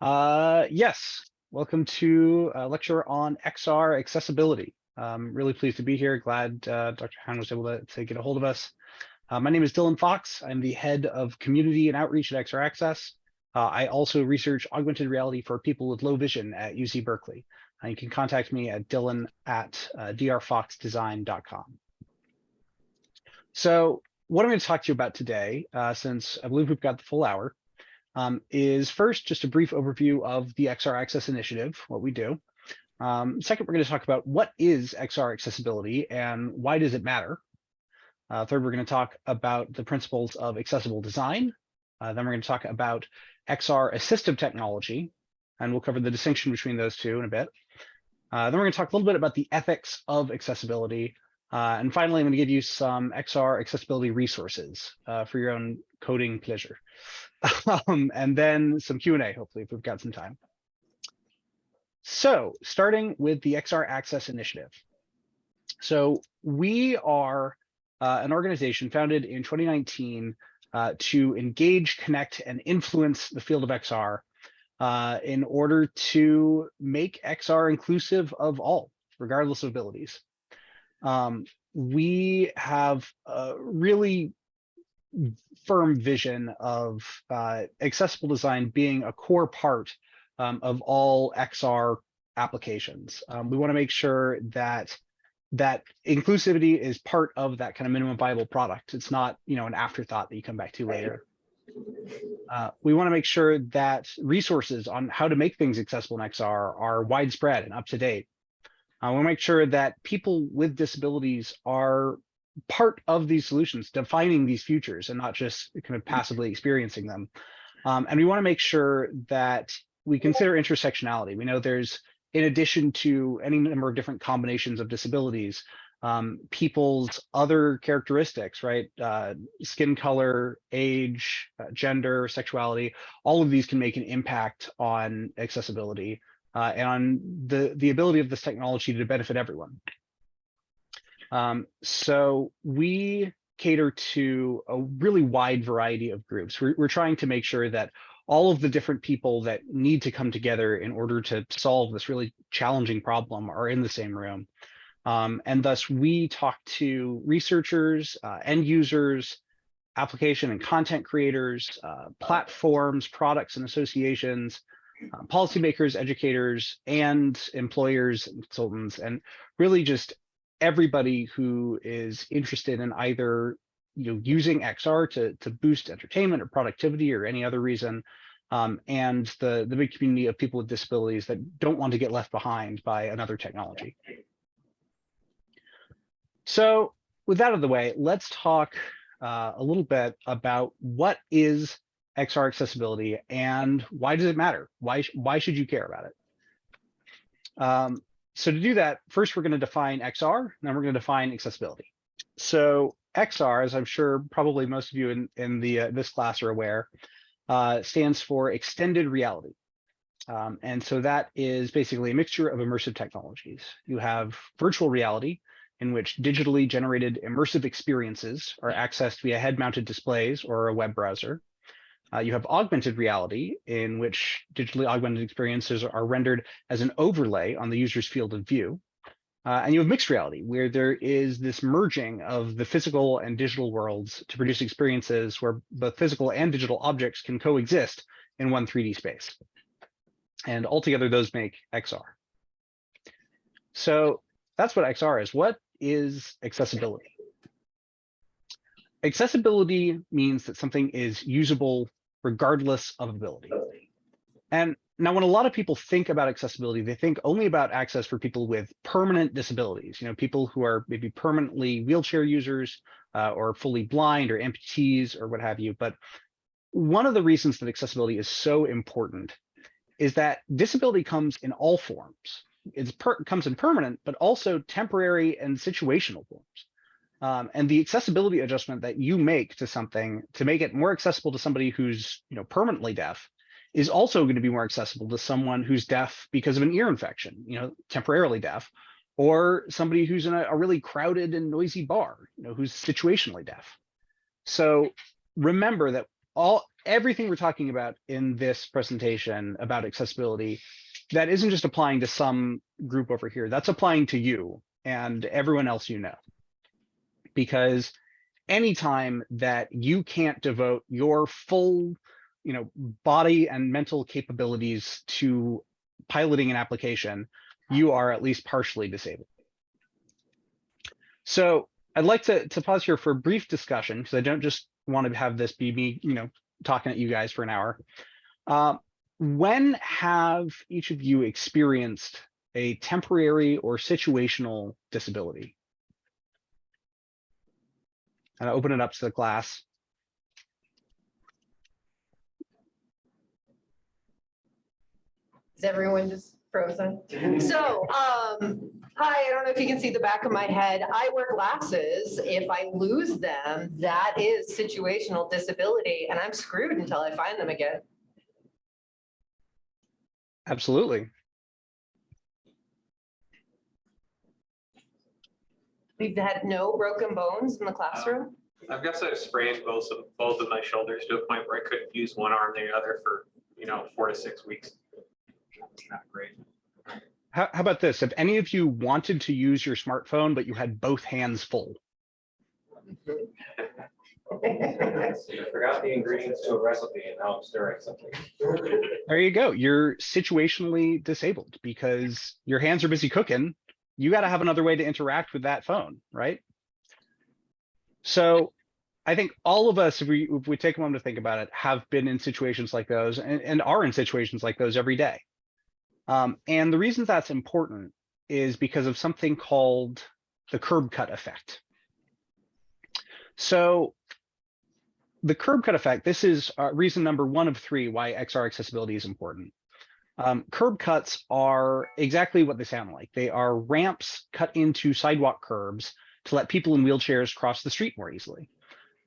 Uh, yes, welcome to a lecture on XR accessibility. Um, really pleased to be here. Glad uh, Dr. Han was able to, to, get a hold of us. Uh, my name is Dylan Fox. I'm the head of community and outreach at XR Access. Uh, I also research augmented reality for people with low vision at UC Berkeley. Uh, you can contact me at dylan at uh, drfoxdesign.com. So what I'm going to talk to you about today, uh, since I believe we've got the full hour, um, is first just a brief overview of the XR Access Initiative, what we do. Um, second, we're going to talk about what is XR accessibility and why does it matter. Uh, third, we're going to talk about the principles of accessible design. Uh, then we're going to talk about XR assistive technology, and we'll cover the distinction between those two in a bit. Uh, then we're going to talk a little bit about the ethics of accessibility. Uh, and finally, I'm going to give you some XR accessibility resources uh, for your own coding pleasure. um, and then some Q&A, hopefully, if we've got some time. So starting with the XR Access Initiative. So we are uh, an organization founded in 2019 uh, to engage, connect, and influence the field of XR uh, in order to make XR inclusive of all, regardless of abilities. Um, we have a really firm vision of uh, accessible design being a core part um, of all XR applications. Um, we want to make sure that that inclusivity is part of that kind of minimum viable product. It's not, you know, an afterthought that you come back to later. Uh, we want to make sure that resources on how to make things accessible in XR are widespread and up to date. I uh, want to make sure that people with disabilities are part of these solutions, defining these futures and not just kind of passively experiencing them. Um, and we want to make sure that we consider intersectionality. We know there's, in addition to any number of different combinations of disabilities, um, people's other characteristics, right? Uh, skin color, age, uh, gender, sexuality, all of these can make an impact on accessibility uh, and on the, the ability of this technology to benefit everyone. Um, so we cater to a really wide variety of groups. We're, we're trying to make sure that all of the different people that need to come together in order to solve this really challenging problem are in the same room. Um, and thus we talk to researchers, uh, end users, application and content creators, uh, platforms, products and associations, uh, policymakers, educators, and employers consultants, and really just everybody who is interested in either you know using XR to to boost entertainment or productivity or any other reason, um, and the the big community of people with disabilities that don't want to get left behind by another technology. So with that out of the way, let's talk uh, a little bit about what is XR accessibility and why does it matter? Why, why should you care about it? Um, so to do that, first we're going to define XR, then we're going to define accessibility. So XR, as I'm sure probably most of you in, in the uh, this class are aware, uh, stands for extended reality. Um, and so that is basically a mixture of immersive technologies. You have virtual reality, in which digitally generated immersive experiences are accessed via head-mounted displays or a web browser. Uh, you have augmented reality, in which digitally augmented experiences are rendered as an overlay on the user's field of view. Uh, and you have mixed reality, where there is this merging of the physical and digital worlds to produce experiences where both physical and digital objects can coexist in one 3D space. And altogether, those make XR. So that's what XR is. What is accessibility? Accessibility means that something is usable regardless of ability. And now when a lot of people think about accessibility, they think only about access for people with permanent disabilities, you know, people who are maybe permanently wheelchair users uh, or fully blind or amputees or what have you. But one of the reasons that accessibility is so important is that disability comes in all forms. It comes in permanent, but also temporary and situational forms. Um, and the accessibility adjustment that you make to something to make it more accessible to somebody who's you know permanently deaf is also going to be more accessible to someone who's deaf because of an ear infection, you know, temporarily deaf, or somebody who's in a, a really crowded and noisy bar, you know, who's situationally deaf. So remember that all everything we're talking about in this presentation about accessibility, that isn't just applying to some group over here, that's applying to you and everyone else you know. Because anytime that you can't devote your full you know, body and mental capabilities to piloting an application, you are at least partially disabled. So I'd like to, to pause here for a brief discussion because I don't just want to have this be me, you know, talking at you guys for an hour. Uh, when have each of you experienced a temporary or situational disability? And I open it up to the class. Is everyone just frozen? So, um, hi, I don't know if you can see the back of my head. I wear glasses. If I lose them, that is situational disability and I'm screwed until I find them again. Absolutely. We've had no broken bones in the uh, classroom. I've guess I've sprained both of, both of my shoulders to a point where I couldn't use one arm or the other for, you know, four to six weeks. It's not great. How, how about this? If any of you wanted to use your smartphone, but you had both hands full, I forgot the ingredients to a recipe and now I'm stirring something. there you go. You're situationally disabled because your hands are busy cooking. You got to have another way to interact with that phone, right? So I think all of us, if we, if we take a moment to think about it, have been in situations like those and, and are in situations like those every day. Um, and the reason that's important is because of something called the curb cut effect. So the curb cut effect, this is uh, reason number one of three why XR accessibility is important. Um, curb cuts are exactly what they sound like. They are ramps cut into sidewalk curbs to let people in wheelchairs cross the street more easily.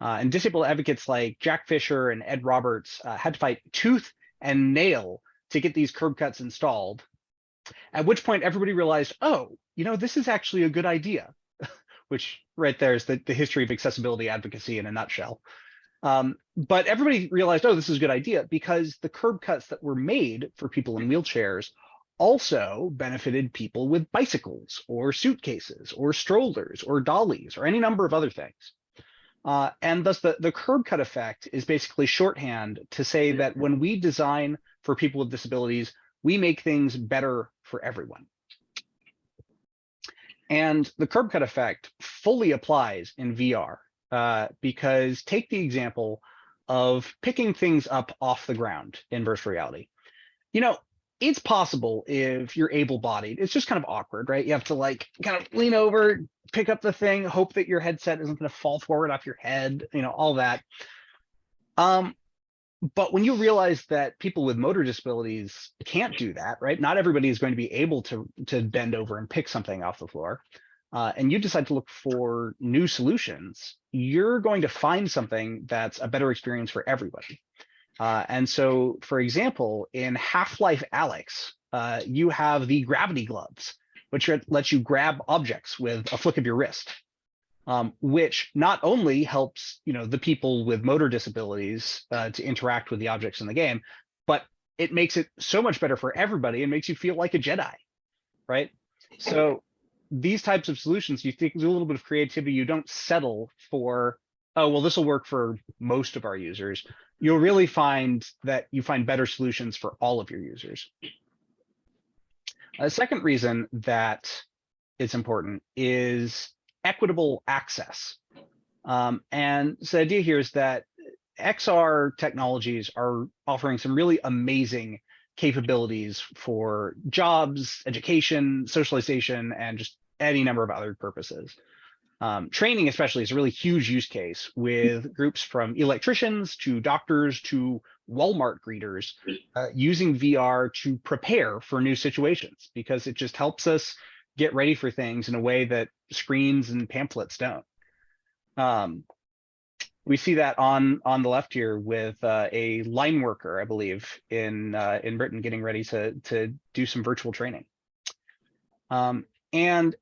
Uh, and disabled advocates like Jack Fisher and Ed Roberts uh, had to fight tooth and nail to get these curb cuts installed. At which point everybody realized, oh, you know, this is actually a good idea, which right there is the, the history of accessibility advocacy in a nutshell. Um, but everybody realized, oh, this is a good idea because the curb cuts that were made for people in wheelchairs also benefited people with bicycles or suitcases or strollers or dollies or any number of other things. Uh, and thus the, the curb cut effect is basically shorthand to say that when we design for people with disabilities, we make things better for everyone. And the curb cut effect fully applies in VR uh, because take the example of picking things up off the ground in virtual reality. You know, it's possible if you're able bodied, it's just kind of awkward, right? You have to like kind of lean over, pick up the thing, hope that your headset isn't going to fall forward off your head, you know, all that. Um, but when you realize that people with motor disabilities can't do that, right? Not everybody is going to be able to, to bend over and pick something off the floor. Uh, and you decide to look for new solutions, you're going to find something that's a better experience for everybody. Uh, and so, for example, in Half-Life Alyx, uh, you have the gravity gloves, which lets you grab objects with a flick of your wrist um, which not only helps you know the people with motor disabilities uh, to interact with the objects in the game, but it makes it so much better for everybody and makes you feel like a Jedi, right? So these types of solutions, you think a little bit of creativity. You don't settle for, oh well, this will work for most of our users. You'll really find that you find better solutions for all of your users. A second reason that it's important is equitable access. Um, and so the idea here is that XR technologies are offering some really amazing capabilities for jobs, education, socialization, and just any number of other purposes. Um, training especially is a really huge use case with groups from electricians to doctors to Walmart greeters uh, using VR to prepare for new situations because it just helps us get ready for things in a way that screens and pamphlets don't. Um, we see that on on the left here with uh, a line worker, I believe, in uh, in Britain, getting ready to to do some virtual training. Um, and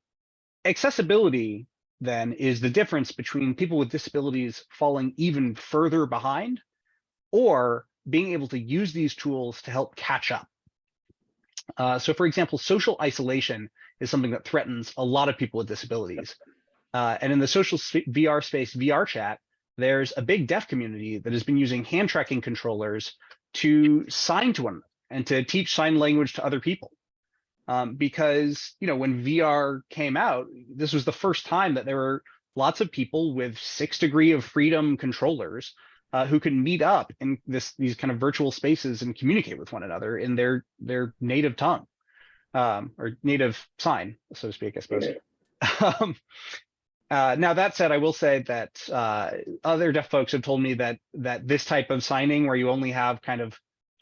accessibility then is the difference between people with disabilities falling even further behind or being able to use these tools to help catch up. Uh, so for example, social isolation is something that threatens a lot of people with disabilities. Uh, and in the social sp- VR space, VR chat, there's a big deaf community that has been using hand tracking controllers to sign to one another and to teach sign language to other people. Um, because you know when VR came out, this was the first time that there were lots of people with six degree of freedom controllers uh, who could meet up in this these kind of virtual spaces and communicate with one another in their their native tongue um, or native sign, so to speak, I suppose. Um, uh, now that said, I will say that uh, other deaf folks have told me that that this type of signing, where you only have kind of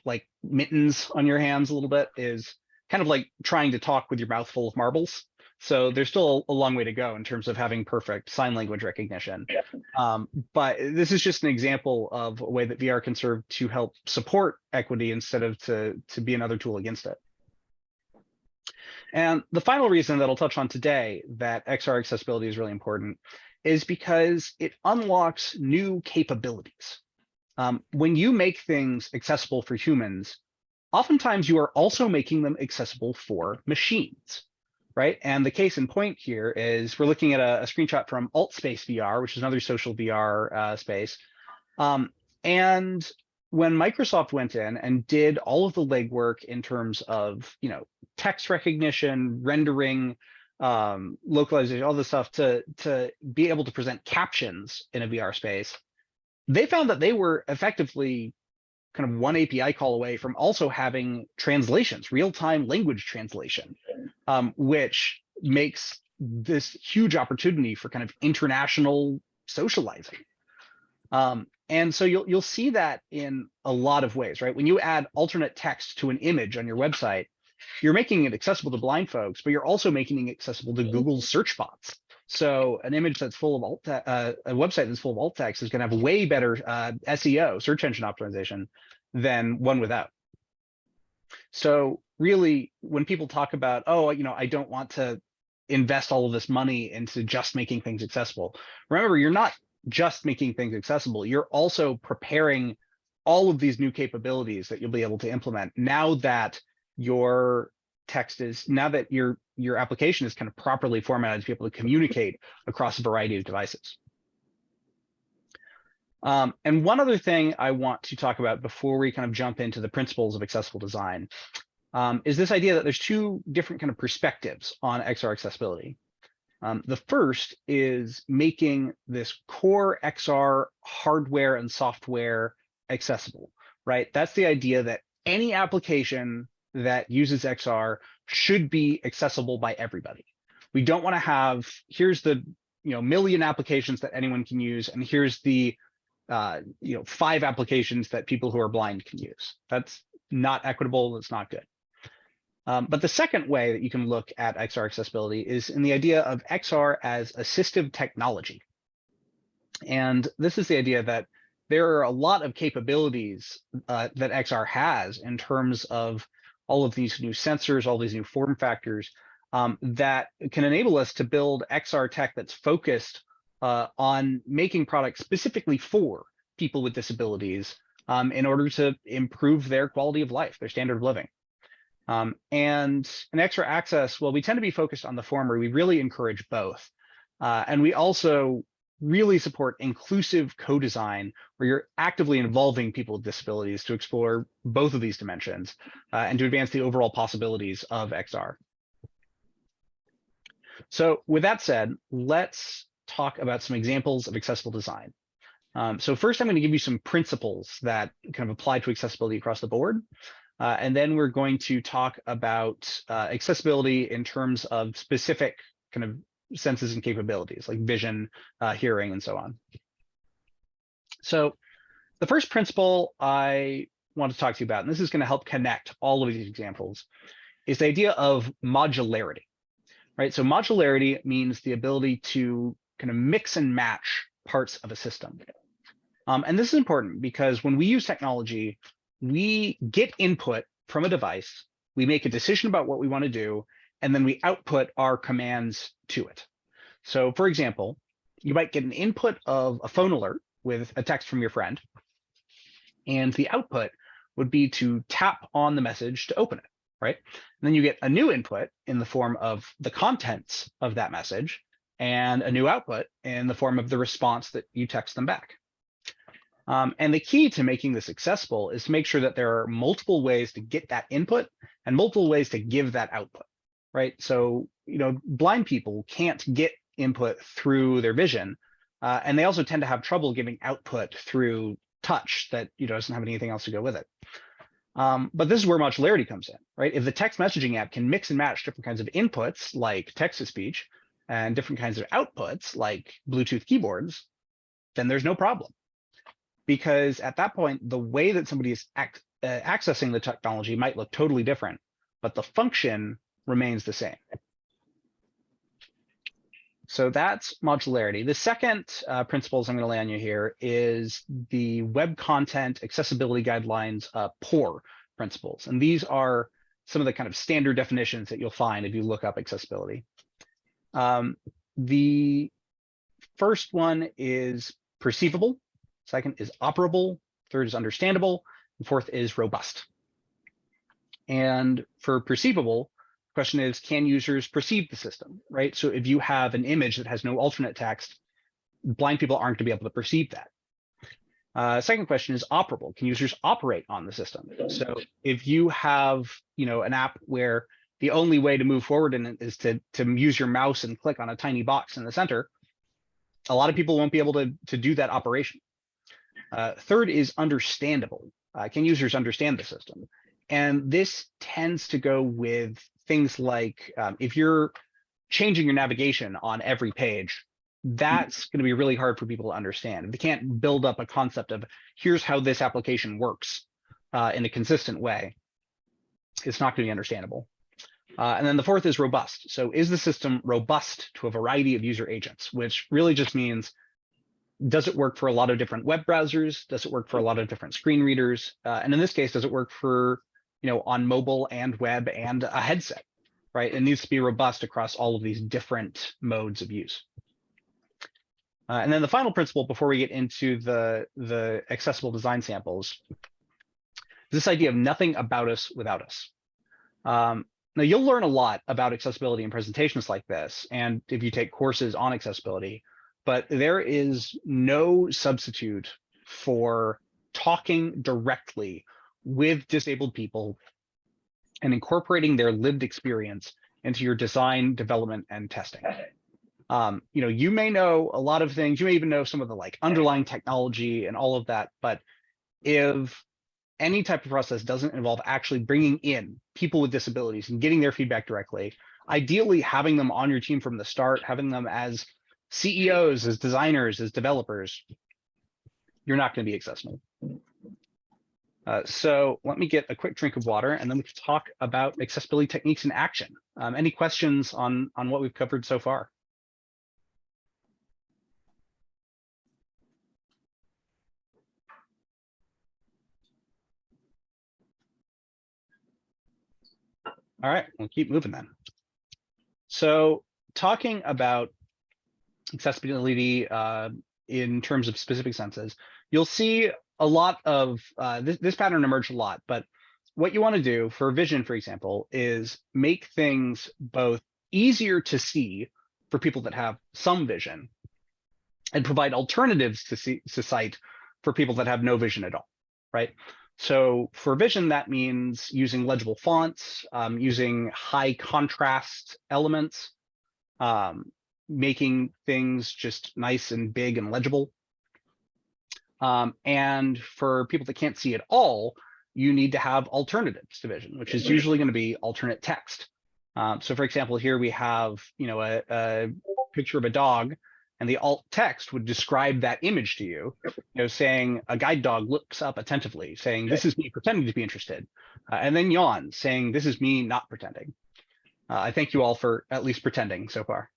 like mittens on your hands a little bit, is kind of like trying to talk with your mouth full of marbles. So there's still a long way to go in terms of having perfect sign language recognition. Um, but this is just an example of a way that VR can serve to help support equity instead of to, to be another tool against it. And the final reason that I'll touch on today that XR accessibility is really important is because it unlocks new capabilities. Um, when you make things accessible for humans, oftentimes you are also making them accessible for machines, right? And the case in point here is we're looking at a, a screenshot from AltSpace VR, which is another social VR uh, space. Um, and when Microsoft went in and did all of the legwork in terms of, you know, text recognition, rendering, um, localization, all this stuff to, to be able to present captions in a VR space, they found that they were effectively kind of one API call away from also having translations, real-time language translation, um, which makes this huge opportunity for kind of international socializing. Um, and so you'll you'll see that in a lot of ways, right? When you add alternate text to an image on your website, you're making it accessible to blind folks, but you're also making it accessible to Google's search bots. So an image that's full of alt, uh, a website that's full of alt text is going to have way better uh, SEO, search engine optimization, than one without. So really, when people talk about, oh, you know, I don't want to invest all of this money into just making things accessible. Remember, you're not just making things accessible. You're also preparing all of these new capabilities that you'll be able to implement now that your text is now that your your application is kind of properly formatted to be able to communicate across a variety of devices. Um, and one other thing I want to talk about before we kind of jump into the principles of accessible design um, is this idea that there's two different kind of perspectives on XR accessibility. Um, the first is making this core XR hardware and software accessible, right? That's the idea that any application that uses XR should be accessible by everybody. We don't want to have, here's the you know million applications that anyone can use, and here's the uh, you know five applications that people who are blind can use. That's not equitable. That's not good. Um, but the second way that you can look at XR accessibility is in the idea of XR as assistive technology. And this is the idea that there are a lot of capabilities uh, that XR has in terms of all of these new sensors, all these new form factors um, that can enable us to build XR tech that's focused uh, on making products specifically for people with disabilities um, in order to improve their quality of life, their standard of living. Um, and an XR Access, well, we tend to be focused on the former. We really encourage both. Uh, and we also really support inclusive co-design where you're actively involving people with disabilities to explore both of these dimensions uh, and to advance the overall possibilities of XR. So with that said, let's talk about some examples of accessible design. Um, so first, I'm going to give you some principles that kind of apply to accessibility across the board. Uh, and then we're going to talk about uh, accessibility in terms of specific kind of senses and capabilities like vision, uh, hearing, and so on. So the first principle I want to talk to you about, and this is going to help connect all of these examples, is the idea of modularity, right? So modularity means the ability to kind of mix and match parts of a system. Um, and this is important because when we use technology, we get input from a device, we make a decision about what we want to do, and then we output our commands to it. So for example, you might get an input of a phone alert with a text from your friend. And the output would be to tap on the message to open it, right? And then you get a new input in the form of the contents of that message and a new output in the form of the response that you text them back. Um, and the key to making this accessible is to make sure that there are multiple ways to get that input and multiple ways to give that output, right? So, you know, blind people can't get input through their vision, uh, and they also tend to have trouble giving output through touch that you know doesn't have anything else to go with it. Um, but this is where modularity comes in, right? If the text messaging app can mix and match different kinds of inputs like text to speech and different kinds of outputs like Bluetooth keyboards, then there's no problem. Because at that point, the way that somebody is ac uh, accessing the technology might look totally different, but the function remains the same. So that's modularity. The second uh, principles I'm going to lay on you here is the web content accessibility guidelines uh, POUR principles. And these are some of the kind of standard definitions that you'll find if you look up accessibility. Um, the first one is perceivable. Second is operable. Third is understandable. And fourth is robust. And for perceivable, question is, can users perceive the system, right? So if you have an image that has no alternate text, blind people aren't going to be able to perceive that. Uh, second question is operable. Can users operate on the system? So if you have, you know, an app where the only way to move forward in it is to, to use your mouse and click on a tiny box in the center, a lot of people won't be able to, to do that operation. Uh, third is understandable. Uh, can users understand the system? And this tends to go with things like um, if you're changing your navigation on every page, that's going to be really hard for people to understand. If they can't build up a concept of here's how this application works uh, in a consistent way, it's not going to be understandable. Uh, and then the fourth is robust. So is the system robust to a variety of user agents, which really just means does it work for a lot of different web browsers? Does it work for a lot of different screen readers? Uh, and in this case, does it work for you know, on mobile and web and a headset, right? It needs to be robust across all of these different modes of use. Uh, and then the final principle before we get into the, the accessible design samples, this idea of nothing about us without us. Um, now you'll learn a lot about accessibility in presentations like this, and if you take courses on accessibility, but there is no substitute for talking directly with disabled people and incorporating their lived experience into your design, development, and testing. Um, you know, you may know a lot of things, you may even know some of the like underlying technology and all of that, but if any type of process doesn't involve actually bringing in people with disabilities and getting their feedback directly, ideally having them on your team from the start, having them as CEOs, as designers, as developers, you're not going to be accessible. Uh, so let me get a quick drink of water and then we can talk about accessibility techniques in action. Um, any questions on, on what we've covered so far? All right, we'll keep moving then. So talking about accessibility uh, in terms of specific senses, you'll see a lot of uh, this, this pattern emerged a lot, but what you want to do for vision, for example, is make things both easier to see for people that have some vision and provide alternatives to, see, to sight for people that have no vision at all, right? So for vision, that means using legible fonts, um, using high contrast elements, um, making things just nice and big and legible. Um, and for people that can't see at all, you need to have alternatives division, which is usually going to be alternate text. Um, so for example, here we have, you know, a, a, picture of a dog and the alt text would describe that image to you, you know, saying a guide dog looks up attentively, saying, this is me pretending to be interested. Uh, and then yawn, saying, this is me not pretending. Uh, I thank you all for at least pretending so far.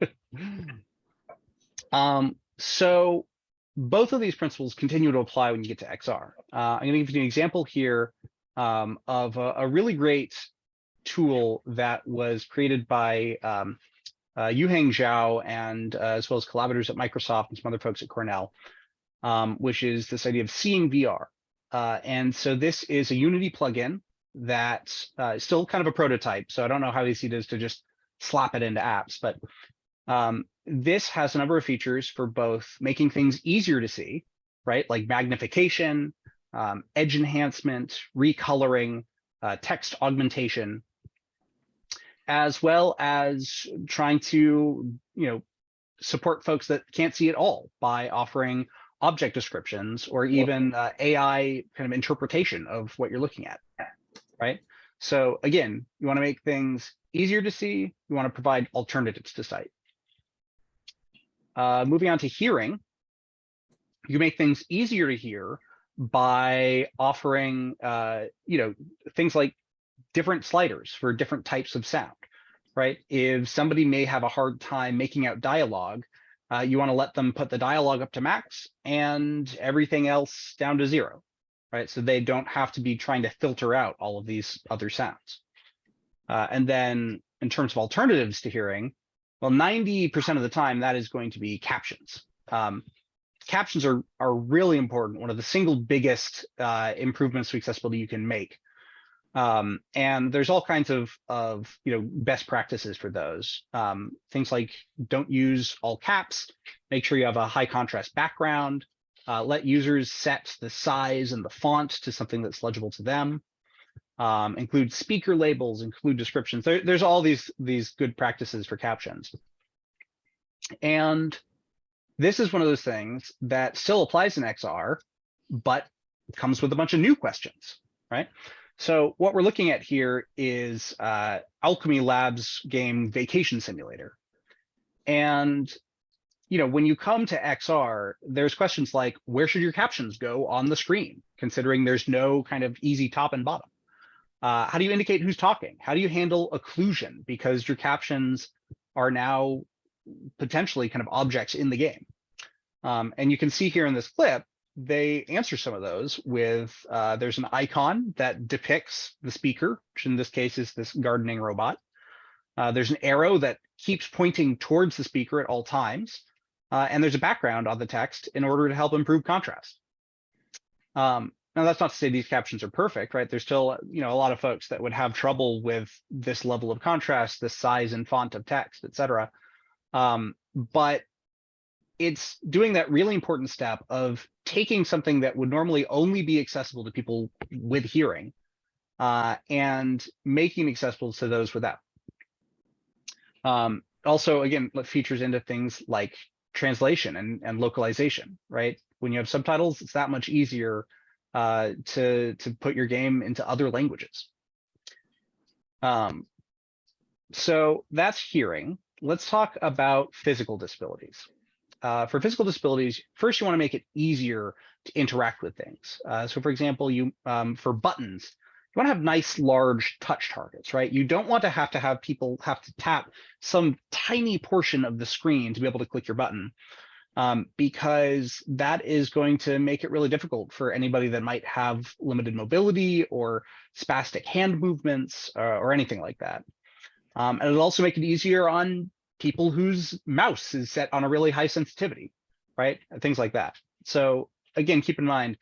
um, so both of these principles continue to apply when you get to XR. Uh, I'm going to give you an example here um, of a, a, really great tool that was created by um, uh, Yuhang Zhao and uh, as well as collaborators at Microsoft and some other folks at Cornell, um, which is this idea of seeing VR. Uh, and so this is a Unity plugin that uh, is still kind of a prototype. So I don't know how easy it is to just slap it into apps, but um, this has a number of features for both making things easier to see, right? Like magnification, um, edge enhancement, recoloring, uh, text augmentation, as well as trying to, you know, support folks that can't see at all by offering object descriptions or even uh, AI kind of interpretation of what you're looking at, right? So again, you want to make things easier to see. You want to provide alternatives to sight. Uh, moving on to hearing, you make things easier to hear by offering, uh, you know, things like different sliders for different types of sound, right? If somebody may have a hard time making out dialogue, uh, you want to let them put the dialogue up to max and everything else down to zero, right? So they don't have to be trying to filter out all of these other sounds. Uh, and then in terms of alternatives to hearing, well, 90% of the time that is going to be captions. Um, captions are, are really important. One of the single biggest uh, improvements to accessibility you can make. Um, and there's all kinds of, of you know best practices for those. Um, things like don't use all caps, make sure you have a high contrast background, uh, let users set the size and the font to something that's legible to them. Um, include speaker labels, include descriptions. There, there's all these, these good practices for captions. And this is one of those things that still applies in XR, but comes with a bunch of new questions, right? So what we're looking at here is uh, Owlchemy Labs game Vacation Simulator. And you know, when you come to XR, there's questions like, where should your captions go on the screen, considering there's no kind of easy top and bottom? Uh, how do you indicate who's talking? How do you handle occlusion? Because your captions are now potentially kind of objects in the game. Um, and you can see here in this clip, they answer some of those with, uh, there's an icon that depicts the speaker, which in this case is this gardening robot. Uh, there's an arrow that keeps pointing towards the speaker at all times. Uh, and there's a background on the text in order to help improve contrast. Um, now, that's not to say these captions are perfect, right? There's still, you know, a lot of folks that would have trouble with this level of contrast, this size and font of text, et cetera. Um, but it's doing that really important step of taking something that would normally only be accessible to people with hearing uh, and making accessible to those without. Um, also, again, features into things like translation and, and localization, right? When you have subtitles, it's that much easier uh, to, to put your game into other languages. Um, so that's hearing. Let's talk about physical disabilities. Uh, for physical disabilities, first you want to make it easier to interact with things. Uh, so for example, you um, for buttons, you want to have nice large touch targets, right? You don't want to have to have people have to tap some tiny portion of the screen to be able to click your button um, because that is going to make it really difficult for anybody that might have limited mobility or spastic hand movements uh, or anything like that. Um, and it'll also make it easier on people whose mouse is set on a really high sensitivity, right? Things like that. So again, keep in mind,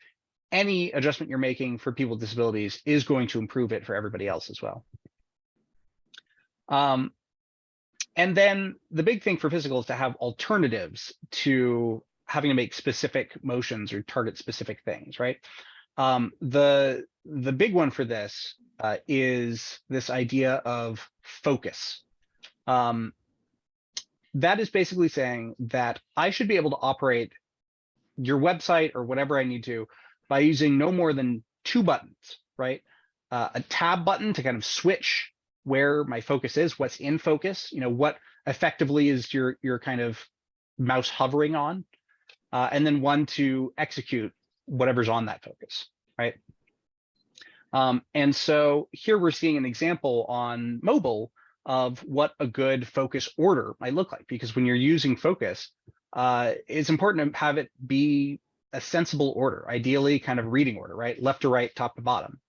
any adjustment you're making for people with disabilities is going to improve it for everybody else as well. Um, and then the big thing for physical is to have alternatives to having to make specific motions or target specific things, right? Um, the the big one for this uh, is this idea of focus. Um, that is basically saying that I should be able to operate your website or whatever I need to by using no more than two buttons, right? Uh, a tab button to kind of switch where my focus is, what's in focus, you know, what effectively is your, your kind of mouse hovering on, uh, and then one to execute whatever's on that focus, right? Um, and so here we're seeing an example on mobile of what a good focus order might look like, because when you're using focus, uh, it's important to have it be a sensible order, ideally kind of reading order, right? Left to right, top to bottom.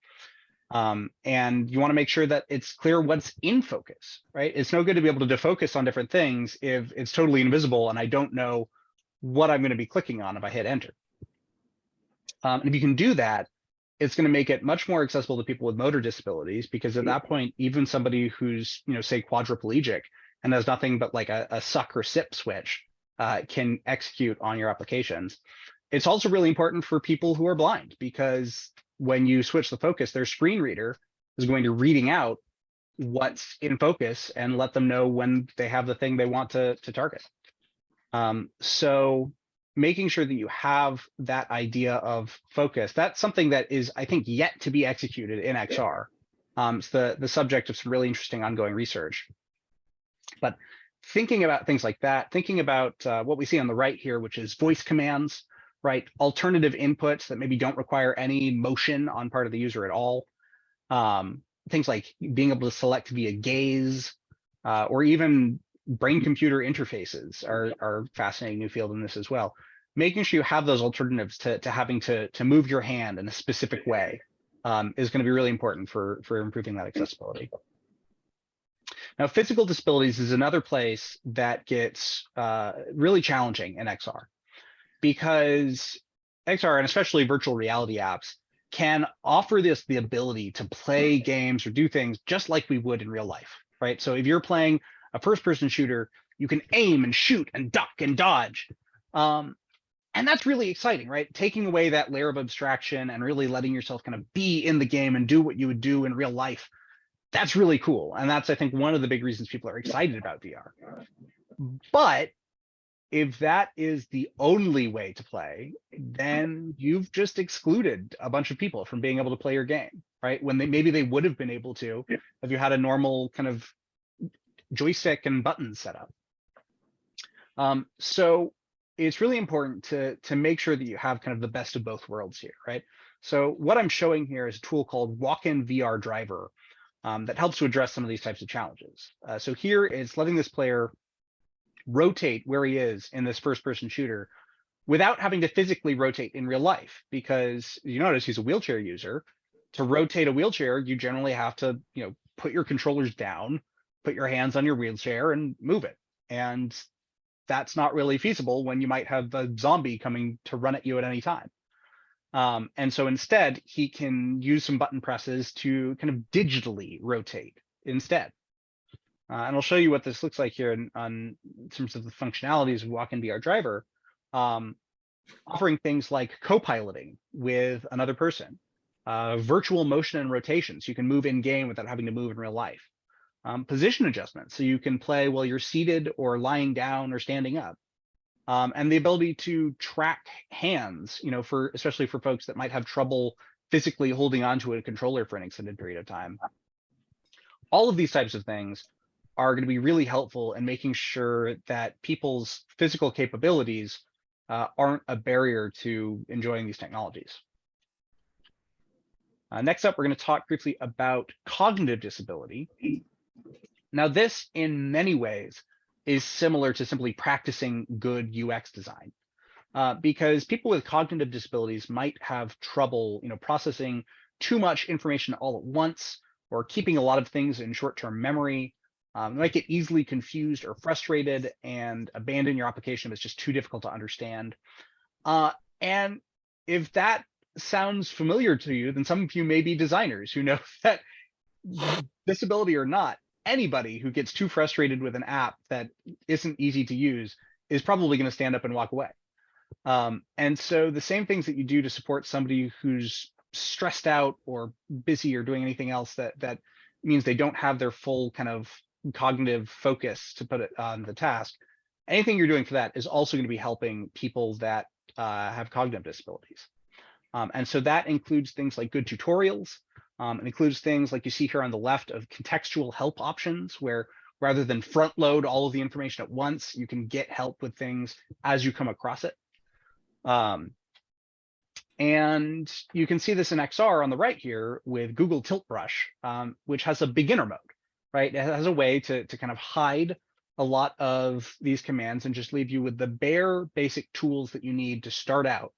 Um, and you want to make sure that it's clear what's in focus, right? It's no good to be able to defocus on different things if it's totally invisible and I don't know what I'm going to be clicking on if I hit enter. Um, and if you can do that, it's going to make it much more accessible to people with motor disabilities because at that point, even somebody who's, you know, say quadriplegic and has nothing but like a, a suck or sip switch uh, can execute on your applications. It's also really important for people who are blind because when you switch the focus, their screen reader is going to reading out what's in focus and let them know when they have the thing they want to, to target. Um, so making sure that you have that idea of focus, that's something that is, I think, yet to be executed in XR. Um, it's the, the subject of some really interesting ongoing research. But thinking about things like that, thinking about uh, what we see on the right here, which is voice commands, right? Alternative inputs that maybe don't require any motion on part of the user at all. Um, things like being able to select via gaze, uh, or even brain computer interfaces are, are fascinating new field in this as well. Making sure you have those alternatives to, to having to, to move your hand in a specific way um, is going to be really important for, for improving that accessibility. Now, physical disabilities is another place that gets uh, really challenging in XR because XR and especially virtual reality apps can offer this the ability to play games or do things just like we would in real life, right? So if you're playing a first person shooter, you can aim and shoot and duck and dodge. Um, and that's really exciting, right? Taking away that layer of abstraction and really letting yourself kind of be in the game and do what you would do in real life. That's really cool. And that's, I think, one of the big reasons people are excited about VR. But if that is the only way to play, then you've just excluded a bunch of people from being able to play your game, right? When they maybe they would have been able to if you had a normal kind of joystick and buttons setup. Um, so it's really important to, to make sure that you have kind of the best of both worlds here, right? So what I'm showing here is a tool called Walk-in VR Driver um, that helps to address some of these types of challenges. Uh, so here it's letting this player rotate where he is in this first person shooter without having to physically rotate in real life because you notice he's a wheelchair user. To rotate a wheelchair you generally have to you know put your controllers down put your hands on your wheelchair and move it. And that's not really feasible when you might have a zombie coming to run at you at any time. Um, and so instead he can use some button presses to kind of digitally rotate instead uh, and I'll show you what this looks like here in, on in terms of the functionalities of Walk-in VR Driver, um, offering things like co-piloting with another person, uh, virtual motion and rotation, so you can move in game without having to move in real life, um, position adjustment, so you can play while you're seated or lying down or standing up, um, and the ability to track hands, you know, for especially for folks that might have trouble physically holding onto a controller for an extended period of time. All of these types of things are going to be really helpful in making sure that people's physical capabilities uh, aren't a barrier to enjoying these technologies. Uh, next up, we're going to talk briefly about cognitive disability. Now, this in many ways is similar to simply practicing good UX design. Uh, because people with cognitive disabilities might have trouble, you know, processing too much information all at once or keeping a lot of things in short-term memory um, you might get easily confused or frustrated and abandon your application if it's just too difficult to understand. Uh, and if that sounds familiar to you, then some of you may be designers who know that disability or not, anybody who gets too frustrated with an app that isn't easy to use is probably going to stand up and walk away. Um, and so the same things that you do to support somebody who's stressed out or busy or doing anything else that that means they don't have their full kind of cognitive focus to put it on the task, anything you're doing for that is also going to be helping people that uh, have cognitive disabilities. Um, and so that includes things like good tutorials. Um, it includes things like you see here on the left of contextual help options, where rather than front load all of the information at once, you can get help with things as you come across it. Um, and you can see this in XR on the right here with Google Tilt Brush, um, which has a beginner mode right? It has a way to, to kind of hide a lot of these commands and just leave you with the bare basic tools that you need to start out.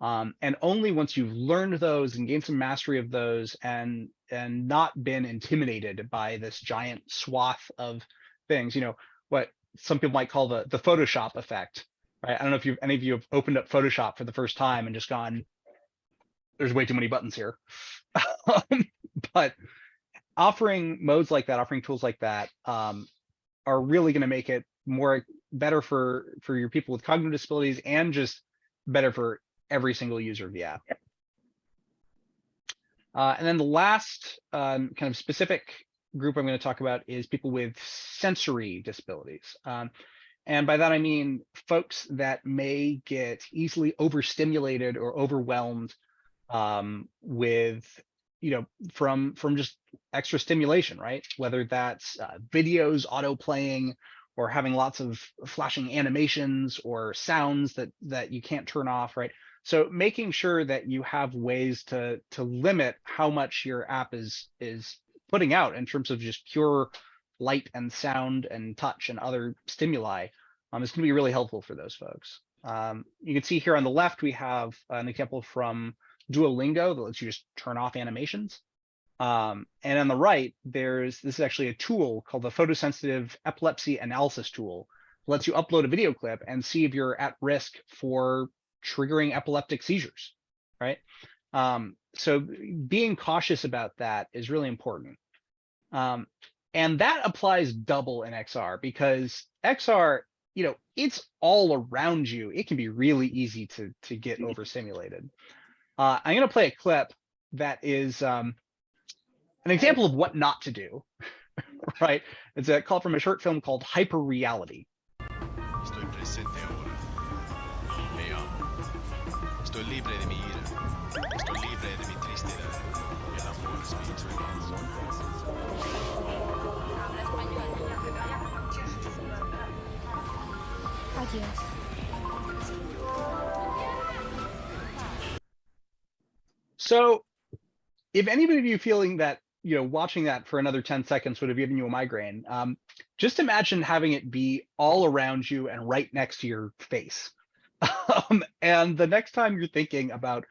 Um, and only once you've learned those and gained some mastery of those and and not been intimidated by this giant swath of things, you know, what some people might call the the Photoshop effect, right? I don't know if you any of you have opened up Photoshop for the first time and just gone, there's way too many buttons here. Um, But offering modes like that, offering tools like that, um, are really gonna make it more better for, for your people with cognitive disabilities and just better for every single user of the app. Uh, and then the last, um, kind of specific group I'm gonna talk about is people with sensory disabilities. Um, and by that, I mean folks that may get easily overstimulated or overwhelmed um, with, you know, from from just extra stimulation, right? Whether that's uh, videos auto playing or having lots of flashing animations or sounds that that you can't turn off, right? So making sure that you have ways to to limit how much your app is is putting out in terms of just pure light and sound and touch and other stimuli um, is going to be really helpful for those folks. Um, you can see here on the left, we have an example from Duolingo that lets you just turn off animations. Um, and on the right, there's this is actually a tool called the photosensitive epilepsy analysis tool. It lets you upload a video clip and see if you're at risk for triggering epileptic seizures, right? Um, so being cautious about that is really important. Um, and that applies double in XR because XR, you know, it's all around you. It can be really easy to, to get overstimulated. Uh, I'm going to play a clip that is um, an example of what not to do, right? It's a call from a short film called Hyper Reality. Estoy presente ahora. Me amo. Estoy libre de mi ira. Estoy libre de mi tristeza. El amor es mi eternidad. So if anybody of you feeling that, you know, watching that for another 10 seconds would have given you a migraine, um, just imagine having it be all around you and right next to your face. Um, and the next time you're thinking about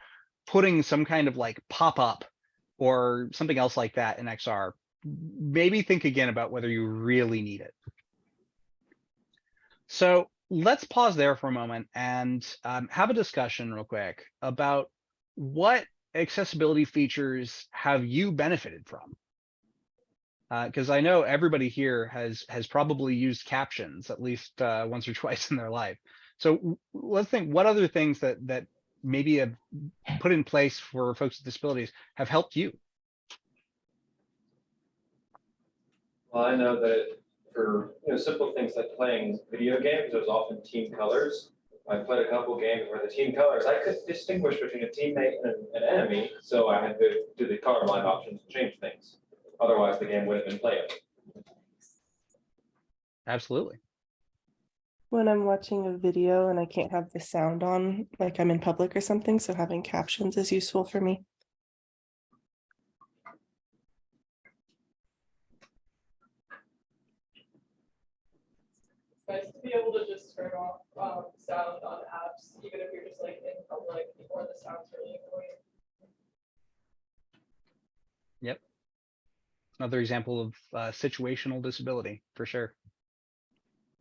putting some kind of like pop-up or something else like that in XR, maybe think again about whether you really need it. So let's pause there for a moment and um, have a discussion real quick about what accessibility features have you benefited from? Because I know everybody here has has probably used captions at least uh, once or twice in their life. So let's think what other things that that maybe have put in place for folks with disabilities have helped you. Well, I know that for, you know, simple things like playing video games, there's often team colors. I played a couple games where the team colors, I could distinguish between a teammate and an enemy, so I had to do the colorblind options to change things. Otherwise, the game wouldn't have been playable. Absolutely. when I'm watching a video and I can't have the sound on, like I'm in public or something, so having captions is useful for me. nice to be able to just turn off um sound on apps, even if you're just like in public or the sound's really annoying. Yep. Another example of uh, situational disability for sure.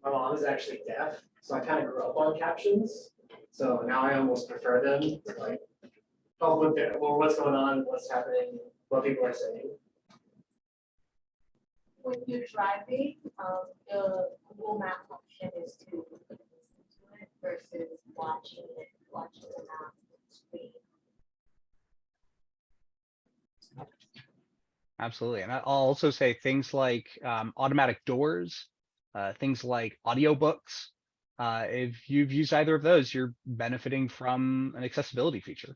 My mom is actually deaf, so I kind of grew up on captions. So now I almost prefer them, to, like, help with the, well, what's going on, what's happening, what people are saying. when you're driving, um, the Google Map option is to versus watching it, watching the screen. Absolutely. And I'll also say things like um, automatic doors, uh, things like audiobooks. Uh, if you've used either of those, you're benefiting from an accessibility feature.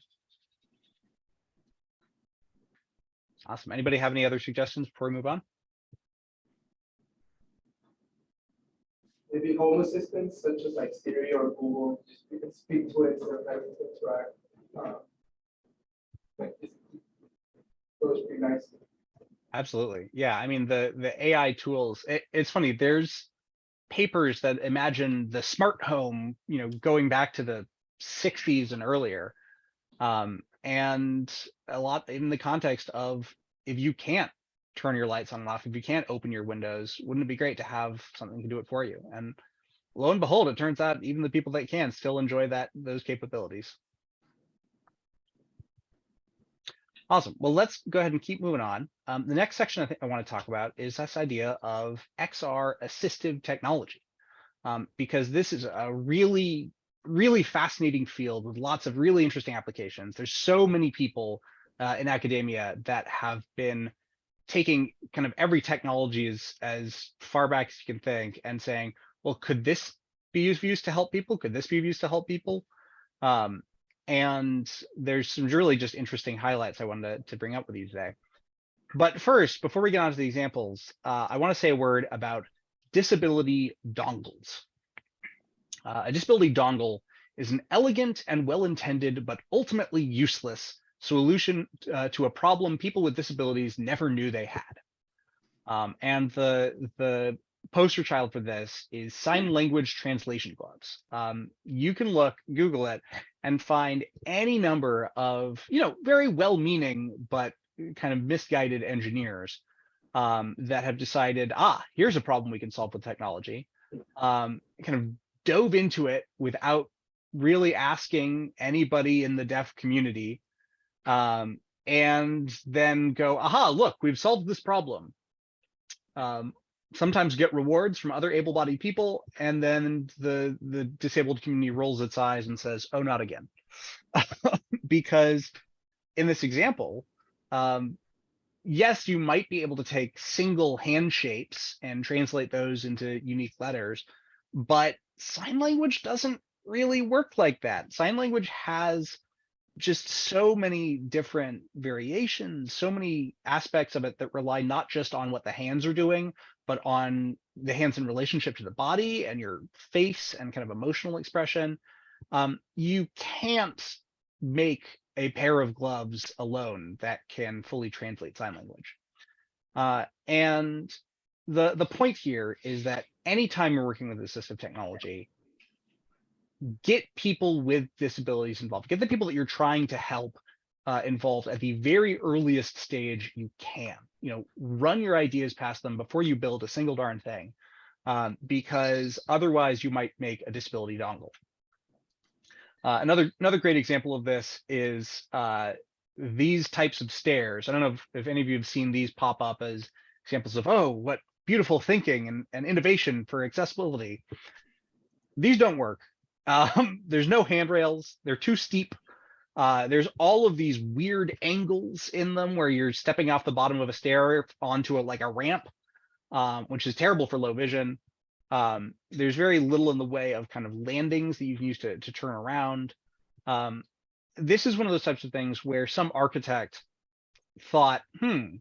Awesome. Anybody have any other suggestions before we move on? Maybe home assistants such as like Siri or Google, just you can speak to it having to interact. uh, Like, it's- those be nice. Absolutely. Yeah. I mean, the, the AI tools, it, it's funny, there's papers that imagine the smart home, you know, going back to the sixties and earlier. Um, and a lot in the context of if you can't turn your lights on and off, if you can't open your windows, wouldn't it be great to have something to do it for you? And lo and behold, it turns out even the people that can still enjoy that, those capabilities. Awesome. Well, let's go ahead and keep moving on. Um, the next section I think I want to talk about is this idea of XR assistive technology, um, because this is a really, really fascinating field with lots of really interesting applications. There's so many people uh, in academia that have been taking kind of every technology as, as far back as you can think and saying, well, could this be used, used to help people? Could this be used to help people? Um, and there's some really just interesting highlights I wanted to, to bring up with you today. But first, before we get on to the examples, uh, I want to say a word about disability dongles. Uh, a disability dongle is an elegant and well-intended, but ultimately useless solution uh, to a problem people with disabilities never knew they had. Um, and the, the poster child for this is sign language translation gloves. Um, you can look, Google it, and find any number of, you know, very well-meaning, but kind of misguided engineers um, that have decided, ah, here's a problem we can solve with technology. Um, kind of dove into it without really asking anybody in the deaf community um, and then go, aha, look, we've solved this problem. Um, sometimes get rewards from other able-bodied people, and then the the disabled community rolls its eyes and says, "Oh, not again," because in this example, um, yes, you might be able to take single hand shapes and translate those into unique letters, but sign language doesn't really work like that. Sign language has just so many different variations, so many aspects of it that rely not just on what the hands are doing, but on the hands in relationship to the body and your face and kind of emotional expression. Um, you can't make a pair of gloves alone that can fully translate sign language. Uh, and the, the point here is that anytime you're working with assistive technology, get people with disabilities involved, get the people that you're trying to help uh, involved at the very earliest stage you can. You know, run your ideas past them before you build a single darn thing, um, because otherwise you might make a disability dongle. Uh, another another great example of this is uh, these types of stairs. I don't know if, if any of you have seen these pop up as examples of, oh, what beautiful thinking and, and innovation for accessibility. These don't work. Um, there's no handrails. They're too steep. Uh, there's all of these weird angles in them where you're stepping off the bottom of a stair onto a like a ramp, um, which is terrible for low vision. Um, there's very little in the way of kind of landings that you can use to, to turn around. Um, this is one of those types of things where some architect thought, hmm,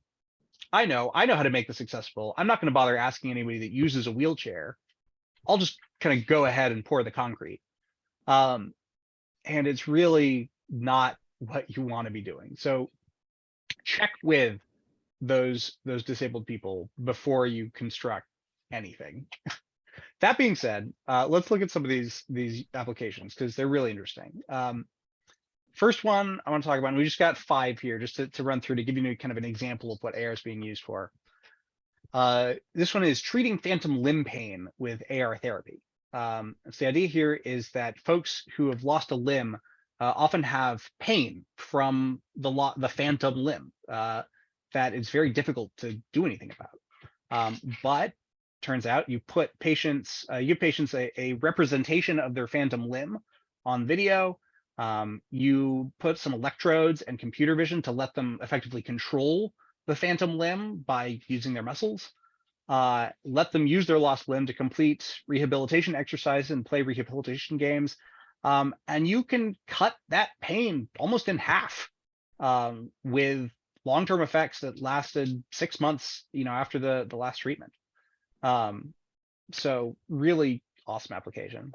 I know, I know how to make this accessible. I'm not going to bother asking anybody that uses a wheelchair. I'll just kind of go ahead and pour the concrete. Um, and it's really not what you want to be doing. So check with those those disabled people before you construct anything. that being said, uh, let's look at some of these these applications because they're really interesting. Um, first one I want to talk about, and we just got five here just to, to run through to give you kind of an example of what AR is being used for. Uh, this one is treating phantom limb pain with AR therapy. Um, so the idea here is that folks who have lost a limb uh, often have pain from the the phantom limb uh, that is very difficult to do anything about. Um, but turns out you put patients, uh, you give patients a, a, representation of their phantom limb on video. Um, you put some electrodes and computer vision to let them effectively control the phantom limb by using their muscles uh, let them use their lost limb to complete rehabilitation exercises and play rehabilitation games. Um, and you can cut that pain almost in half um, with long-term effects that lasted six months, you know, after the, the last treatment. Um, so really awesome application.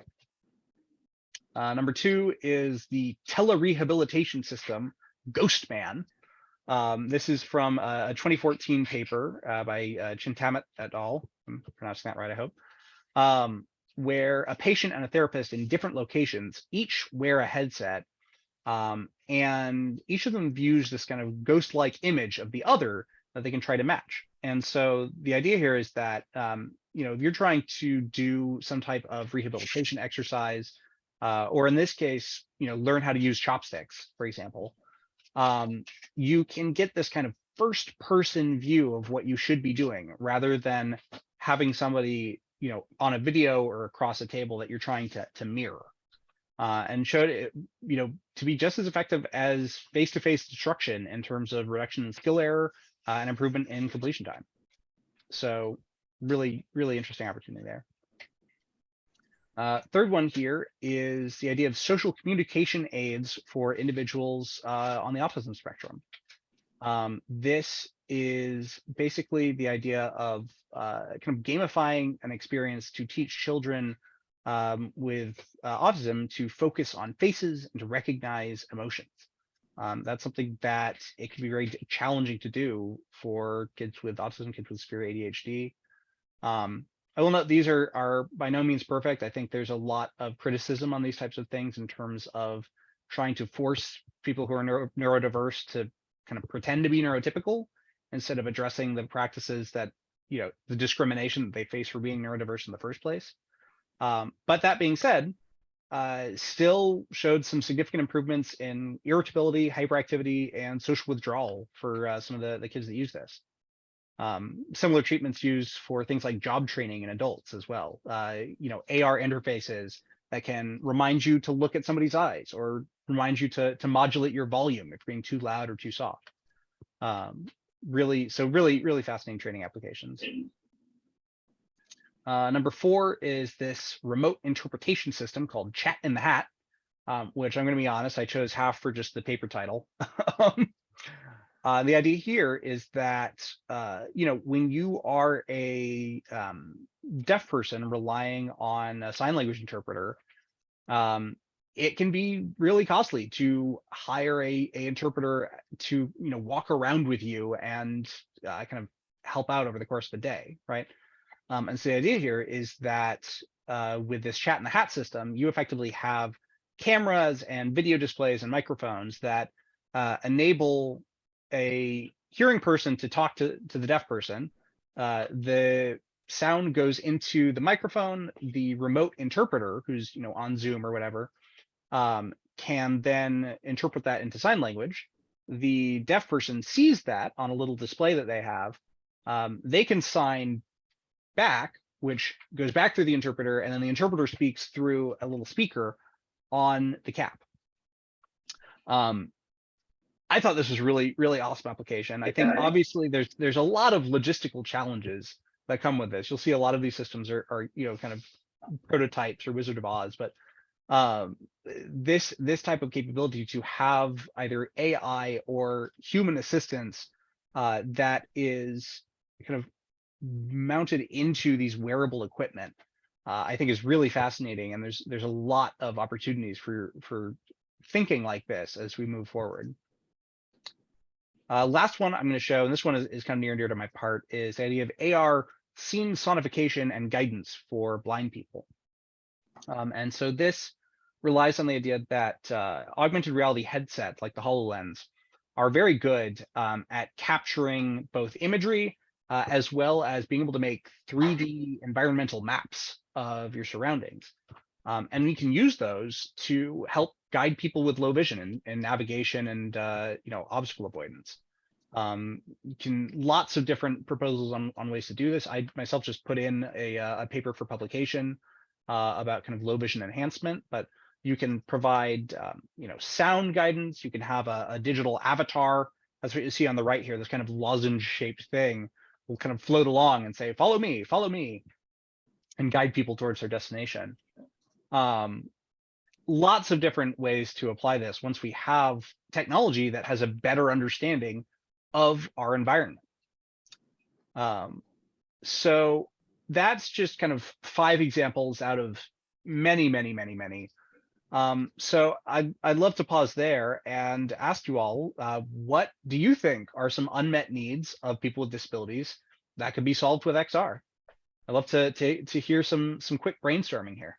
Uh, number two is the telerehabilitation system, Ghostman. Um, this is from a 2014 paper uh, by uh, Chintamani et al. I'm pronouncing that right, I hope. Um, where a patient and a therapist in different locations each wear a headset um, and each of them views this kind of ghost-like image of the other that they can try to match. And so the idea here is that, um, you know, if you're trying to do some type of rehabilitation exercise, uh, or in this case, you know, learn how to use chopsticks, for example, um, you can get this kind of first person view of what you should be doing rather than having somebody, you know, on a video or across a table that you're trying to, to mirror. Uh, and showed it, you know, to be just as effective as face-to-face instruction in terms of reduction in skill error uh, and improvement in completion time. So really, really interesting opportunity there. Uh, third one here is the idea of social communication aids for individuals uh, on the autism spectrum. Um, this is basically the idea of uh, kind of gamifying an experience to teach children um, with uh, autism to focus on faces and to recognize emotions. Um, that's something that it can be very challenging to do for kids with autism, kids with severe ADHD. Um, I will note these are are by no means perfect. I think there's a lot of criticism on these types of things in terms of trying to force people who are neuro, neurodiverse to kind of pretend to be neurotypical instead of addressing the practices that you know the discrimination that they face for being neurodiverse in the first place. Um, but that being said, uh, still showed some significant improvements in irritability, hyperactivity, and social withdrawal for uh, some of the, the kids that use this. Um, similar treatments used for things like job training in adults as well. Uh, you know, AR interfaces that can remind you to look at somebody's eyes or remind you to, to modulate your volume if you're being too loud or too soft. Um, really, so really, really fascinating training applications. Uh, number four is this remote interpretation system called Chat in the Hat, um, which I'm going to be honest, I chose half for just the paper title. Uh, the idea here is that, uh, you know, when you are a um, deaf person relying on a sign language interpreter, um, it can be really costly to hire a, a interpreter to, you know, walk around with you and uh, kind of help out over the course of the day, right? Um, and so the idea here is that uh, with this chat in the hat system, you effectively have cameras and video displays and microphones that uh, enable a hearing person to talk to, to the deaf person. Uh, the sound goes into the microphone, the remote interpreter who's you know on Zoom or whatever, um, can then interpret that into sign language. The deaf person sees that on a little display that they have. Um, they can sign back, which goes back through the interpreter, and then the interpreter speaks through a little speaker on the cap. Um, I thought this was really, really awesome application. I think obviously there's there's a lot of logistical challenges that come with this. You'll see a lot of these systems are, are you know kind of prototypes or Wizard of Oz, but um, this this type of capability to have either AI or human assistance uh, that is kind of mounted into these wearable equipment, uh, I think is really fascinating. And there's there's a lot of opportunities for for thinking like this as we move forward. Uh, last one I'm going to show, and this one is, is kind of near and dear to my part, is the idea of AR scene sonification and guidance for blind people. Um, and so this relies on the idea that uh, augmented reality headsets like the HoloLens are very good um, at capturing both imagery uh, as well as being able to make 3D environmental maps of your surroundings. Um, and we can use those to help guide people with low vision and, and navigation and uh, you know obstacle avoidance. Um, you can lots of different proposals on, on ways to do this. I myself just put in a, uh, a paper for publication uh, about kind of low vision enhancement, but you can provide um, you know sound guidance. You can have a, a digital avatar. That's what you see on the right here. This kind of lozenge shaped thing will kind of float along and say, "Follow me, follow me," and guide people towards their destination. Um, lots of different ways to apply this once we have technology that has a better understanding of our environment. Um, so that's just kind of five examples out of many, many, many, many. Um, so I'd, I'd love to pause there and ask you all, uh, what do you think are some unmet needs of people with disabilities that could be solved with XR? I'd love to, to, to hear some, some quick brainstorming here.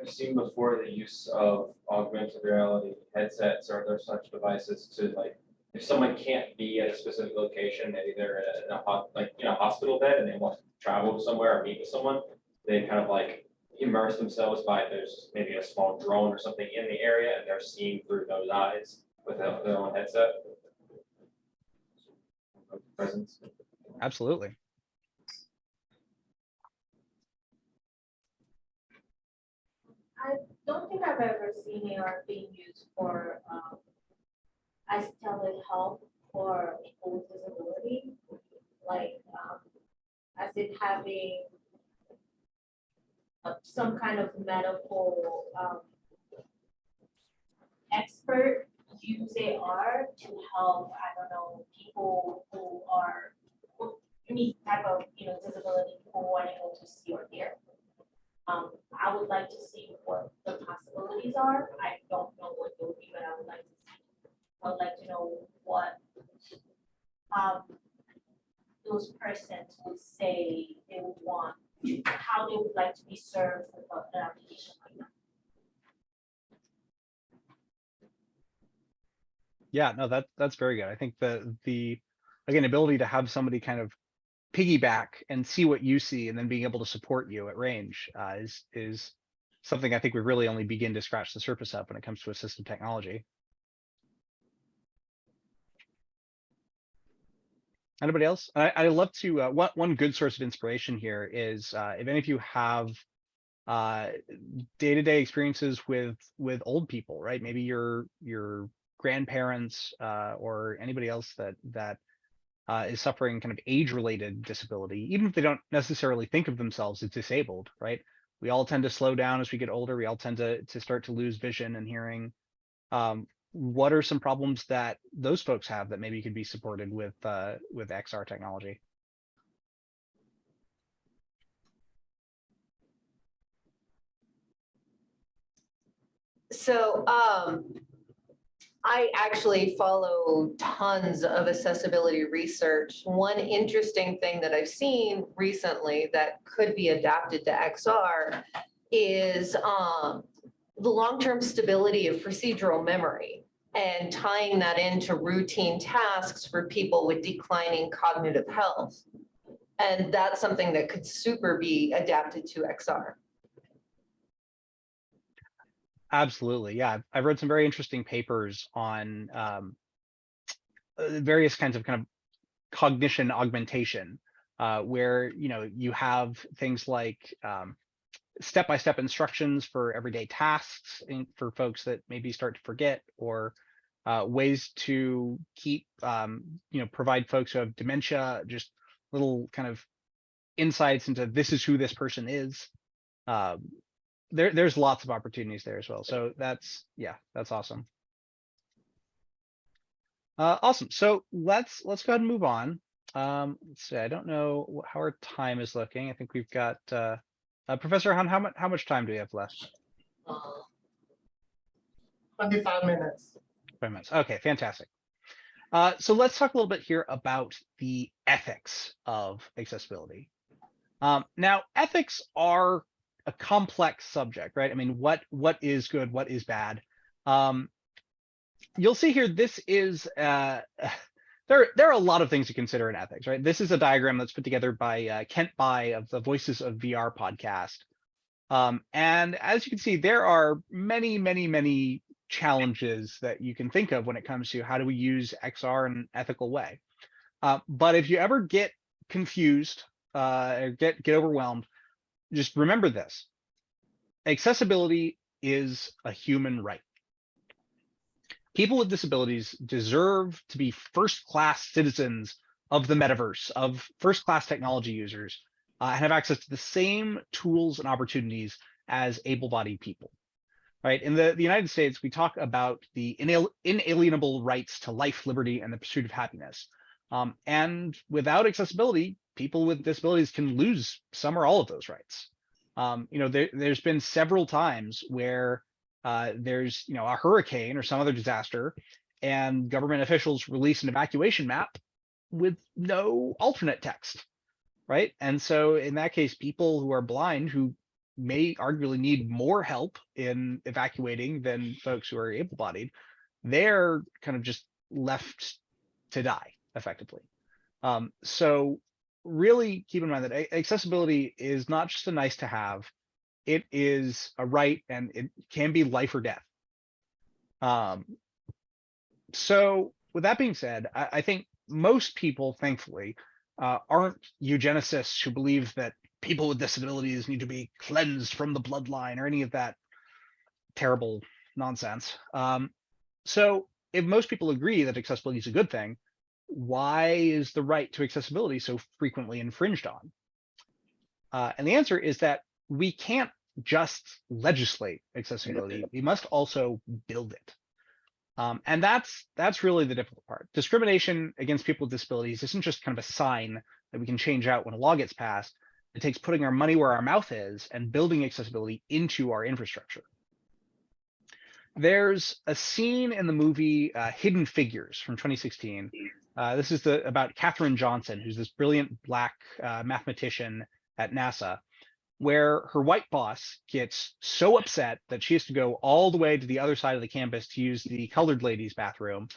I've seen before the use of augmented reality headsets or other such devices to like, if someone can't be at a specific location, maybe they're in a hot, like, you know, hospital bed and they want to travel somewhere or meet with someone. they kind of like immerse themselves by, there's maybe a small drone or something in the area and they're seeing through those eyes with their their own headset. Presence. Absolutely. Don't think I've ever seen AR being used for, um, as telehealth for people with disability. Like, um, as it having some kind of medical, um, expert use AR to help, I don't know, people who are any type of, you know, disability who able to see or hear. Um, I would like to see what the possibilities are. I don't know what they would be, but I would like to see. I would like to know what um those persons would say they would want, how they would like to be served with an application like that. Yeah, no, that, that's very good. I think the, the, again, ability to have somebody kind of piggyback and see what you see and then being able to support you at range, uh, is, is something I think we really only begin to scratch the surface of when it comes to assistive technology. Anybody else? I, I love to, uh, one, one good source of inspiration here is, uh, if any of you have uh, day-to-day experiences with, with old people, right? Maybe your, your grandparents, uh, or anybody else that, that uh, is suffering kind of age-related disability, even if they don't necessarily think of themselves as disabled, right? We all tend to slow down as we get older. We all tend to, to start to lose vision and hearing. Um, what are some problems that those folks have that maybe could be supported with, uh, with XR technology? So, um, I actually follow tons of accessibility research. One interesting thing that I've seen recently that could be adapted to XR is, um, the long-term stability of procedural memory and tying that into routine tasks for people with declining cognitive health. And that's something that could super be adapted to XR. Absolutely. Yeah. I've- I've read some very interesting papers on um, uh, various kinds of kind of cognition augmentation, uh, where, you know, you have things like um, step-by-step instructions for everyday tasks and for folks that maybe start to forget or uh, ways to keep, um, you know, provide folks who have dementia, just little kind of insights into this is who this person is. Um, there, there's lots of opportunities there as well. So that's, yeah, that's awesome. Uh, awesome. So let's, let's go ahead and move on. Um, let's see, I don't know how our time is looking. I think we've got, uh, uh, Professor Han, how much, how much time do we have left? Twenty-five minutes. Five minutes. Okay, fantastic. Uh, so let's talk a little bit here about the ethics of accessibility. Um, now, ethics are a complex subject, right? I mean, what what is good, what is bad? Um, you'll see here, this is uh, there. There are a lot of things to consider in ethics, right? This is a diagram that's put together by uh, Kent Bye of the Voices of VR podcast. Um, and as you can see, there are many, many, many challenges that you can think of when it comes to how do we use XR in an ethical way. Uh, but if you ever get confused uh, or get get overwhelmed, just remember this: accessibility is a human right. People with disabilities deserve to be first-class citizens of the metaverse, of first-class technology users, uh, and have access to the same tools and opportunities as able-bodied people right? In the, the United States, we talk about the inal inalienable rights to life, liberty, and the pursuit of happiness. Um, and without accessibility, people with disabilities can lose some or all of those rights. Um, you know, there, there's been several times where uh, there's, you know, a hurricane or some other disaster, and government officials release an evacuation map with no alternate text, right? And so in that case, people who are blind who may arguably need more help in evacuating than folks who are able-bodied, they're kind of just left to die effectively. Um, so really keep in mind that accessibility is not just a nice to have. It is a right and it can be life or death. Um, so with that being said, I, I think most people, thankfully, uh, aren't eugenicists who believe that people with disabilities need to be cleansed from the bloodline or any of that terrible nonsense. Um, so if most people agree that accessibility is a good thing, why is the right to accessibility so frequently infringed on? Uh, and the answer is that we can't just legislate accessibility. We must also build it. Um, and that's that's really the difficult part. Discrimination against people with disabilities isn't just kind of a sign that we can change out when a law gets passed. It takes putting our money where our mouth is and building accessibility into our infrastructure. There's a scene in the movie uh, Hidden Figures from 2016. Uh, this is the about Katherine Johnson, who's this brilliant black uh, mathematician at NASA, where her white boss gets so upset that she has to go all the way to the other side of the campus to use the colored ladies' bathroom,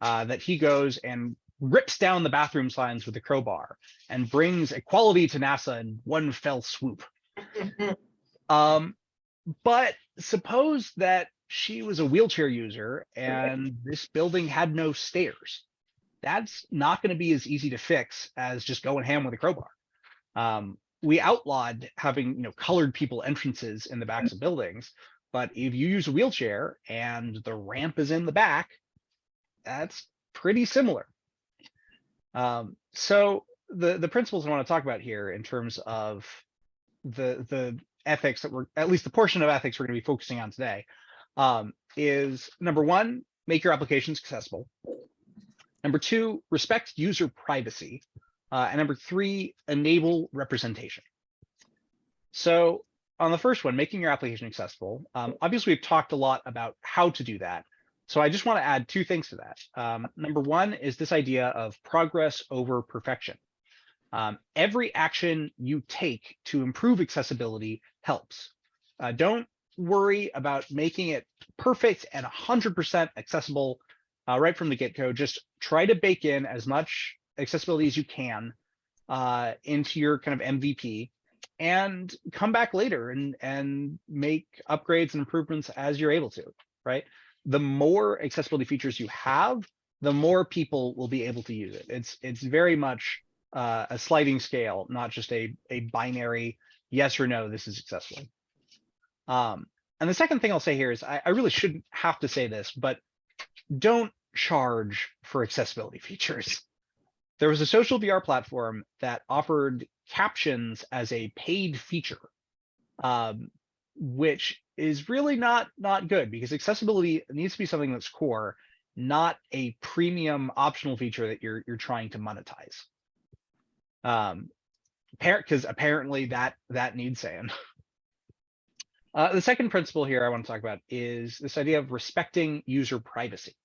uh, that he goes and rips down the bathroom signs with a crowbar and brings equality to NASA in one fell swoop. Um, but suppose that she was a wheelchair user and this building had no stairs. That's not going to be as easy to fix as just going ham with a crowbar. Um, we outlawed having you know colored people entrances in the backs of buildings, but if you use a wheelchair and the ramp is in the back, that's pretty similar. Um, so the the principles I want to talk about here in terms of the the ethics that we're at least the portion of ethics we're going to be focusing on today um, is number one, make your applications accessible. Number two, respect user privacy. Uh, and number three, enable representation. So on the first one, making your application accessible, um, obviously we've talked a lot about how to do that. So I just want to add two things to that. Um, number one is this idea of progress over perfection. Um, every action you take to improve accessibility helps. Uh, don't worry about making it perfect and 100% accessible uh, right from the get-go. Just try to bake in as much accessibility as you can uh, into your kind of MVP and come back later and, and make upgrades and improvements as you're able to, right? The more accessibility features you have, the more people will be able to use it. It's, it's very much uh, a sliding scale, not just a, a binary yes or no, this is accessible. Um, and the second thing I'll say here is I, I really shouldn't have to say this, but don't charge for accessibility features. There was a social VR platform that offered captions as a paid feature, um, which is really not not good because accessibility needs to be something that's core, not a premium optional feature that you're you're trying to monetize. Um, because apparently that that needs saying. Uh, the second principle here I want to talk about is this idea of respecting user privacy.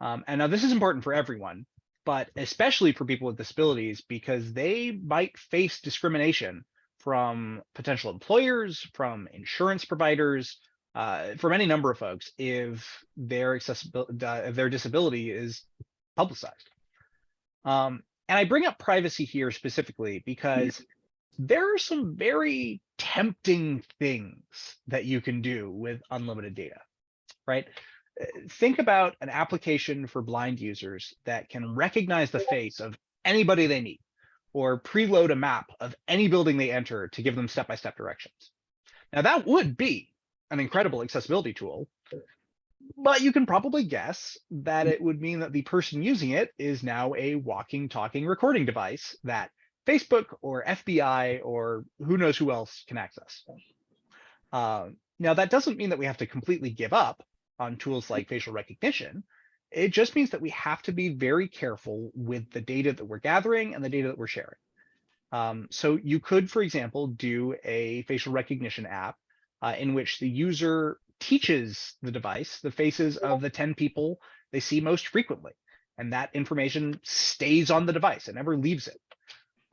Um, and now this is important for everyone, but especially for people with disabilities because they might face discrimination from potential employers, from insurance providers, uh, from any number of folks if their accessibility, uh, if their disability is publicized. Um, and I bring up privacy here specifically because there are some very tempting things that you can do with unlimited data, right? Uh, Think about an application for blind users that can recognize the face of anybody they meet or preload a map of any building they enter to give them step-by-step directions. Now that would be an incredible accessibility tool, but you can probably guess that it would mean that the person using it is now a walking, talking recording device that Facebook or FBI or who knows who else can access. Uh, now, that doesn't mean that we have to completely give up on tools like facial recognition. It just means that we have to be very careful with the data that we're gathering and the data that we're sharing. Um, so you could, for example, do a facial recognition app uh, in which the user teaches the device the faces of the 10 people they see most frequently. And that information stays on the device and never leaves it.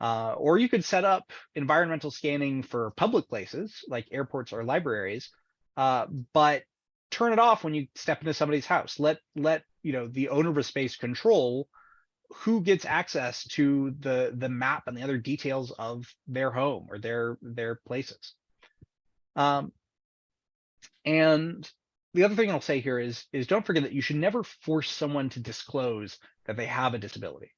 Uh, or you could set up environmental scanning for public places like airports or libraries, uh, but turn it off when you step into somebody's house. Let let you know the owner of a space control who gets access to the the map and the other details of their home or their their places. Um, and the other thing I'll say here is is don't forget that you should never force someone to disclose that they have a disability.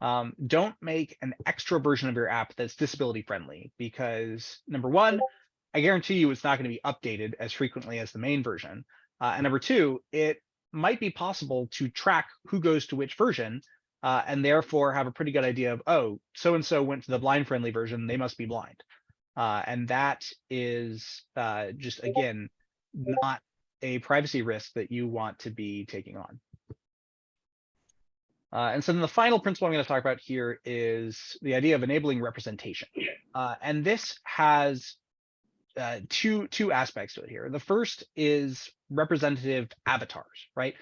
Um, don't make an extra version of your app that's disability friendly because number one, I guarantee you it's not going to be updated as frequently as the main version. Uh, and number two, it might be possible to track who goes to which version uh, and therefore have a pretty good idea of, oh, so-and-so went to the blind friendly version, they must be blind. Uh, and that is uh, just, again, not a privacy risk that you want to be taking on. Uh, and so then the final principle I'm going to talk about here is the idea of enabling representation. Uh, and this has uh, two two aspects to it here. The first is representative avatars, right?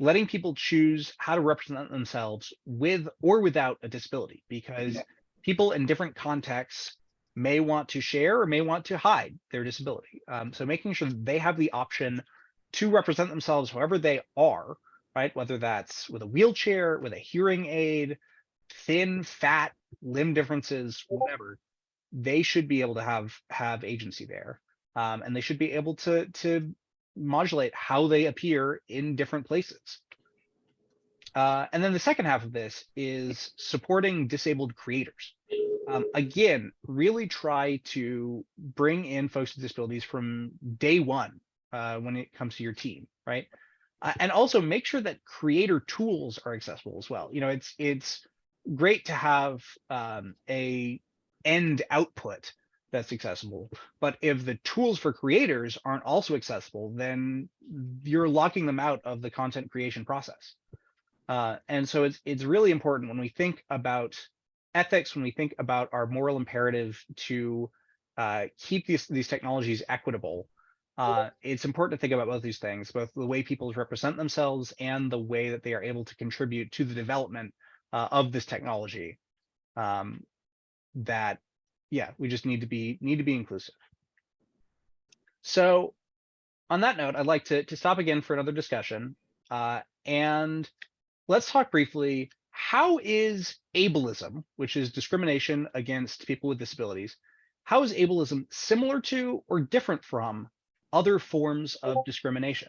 Letting people choose how to represent themselves with or without a disability, because people in different contexts may want to share or may want to hide their disability. Um, so making sure that they have the option to represent themselves however they are, right? Whether that's with a wheelchair, with a hearing aid, thin, fat, limb differences, whatever, they should be able to have have agency there. Um, and they should be able to to modulate how they appear in different places. Uh, and then the second half of this is supporting disabled creators. Um, again, really try to bring in folks with disabilities from day one uh, when it comes to your team, right? Uh, and also make sure that creator tools are accessible as well. You know, it's it's great to have um, a end output that's accessible, but if the tools for creators aren't also accessible, then you're locking them out of the content creation process. Uh, and so it's it's really important when we think about ethics, when we think about our moral imperative to uh, keep these these technologies equitable, uh, it's important to think about both these things, both the way people represent themselves and the way that they are able to contribute to the development uh, of this technology. Um, that, yeah, we just need to be need to be inclusive. So on that note, I'd like to, to stop again for another discussion. Uh, and let's talk briefly, how is ableism, which is discrimination against people with disabilities, how is ableism similar to or different from other forms of discrimination?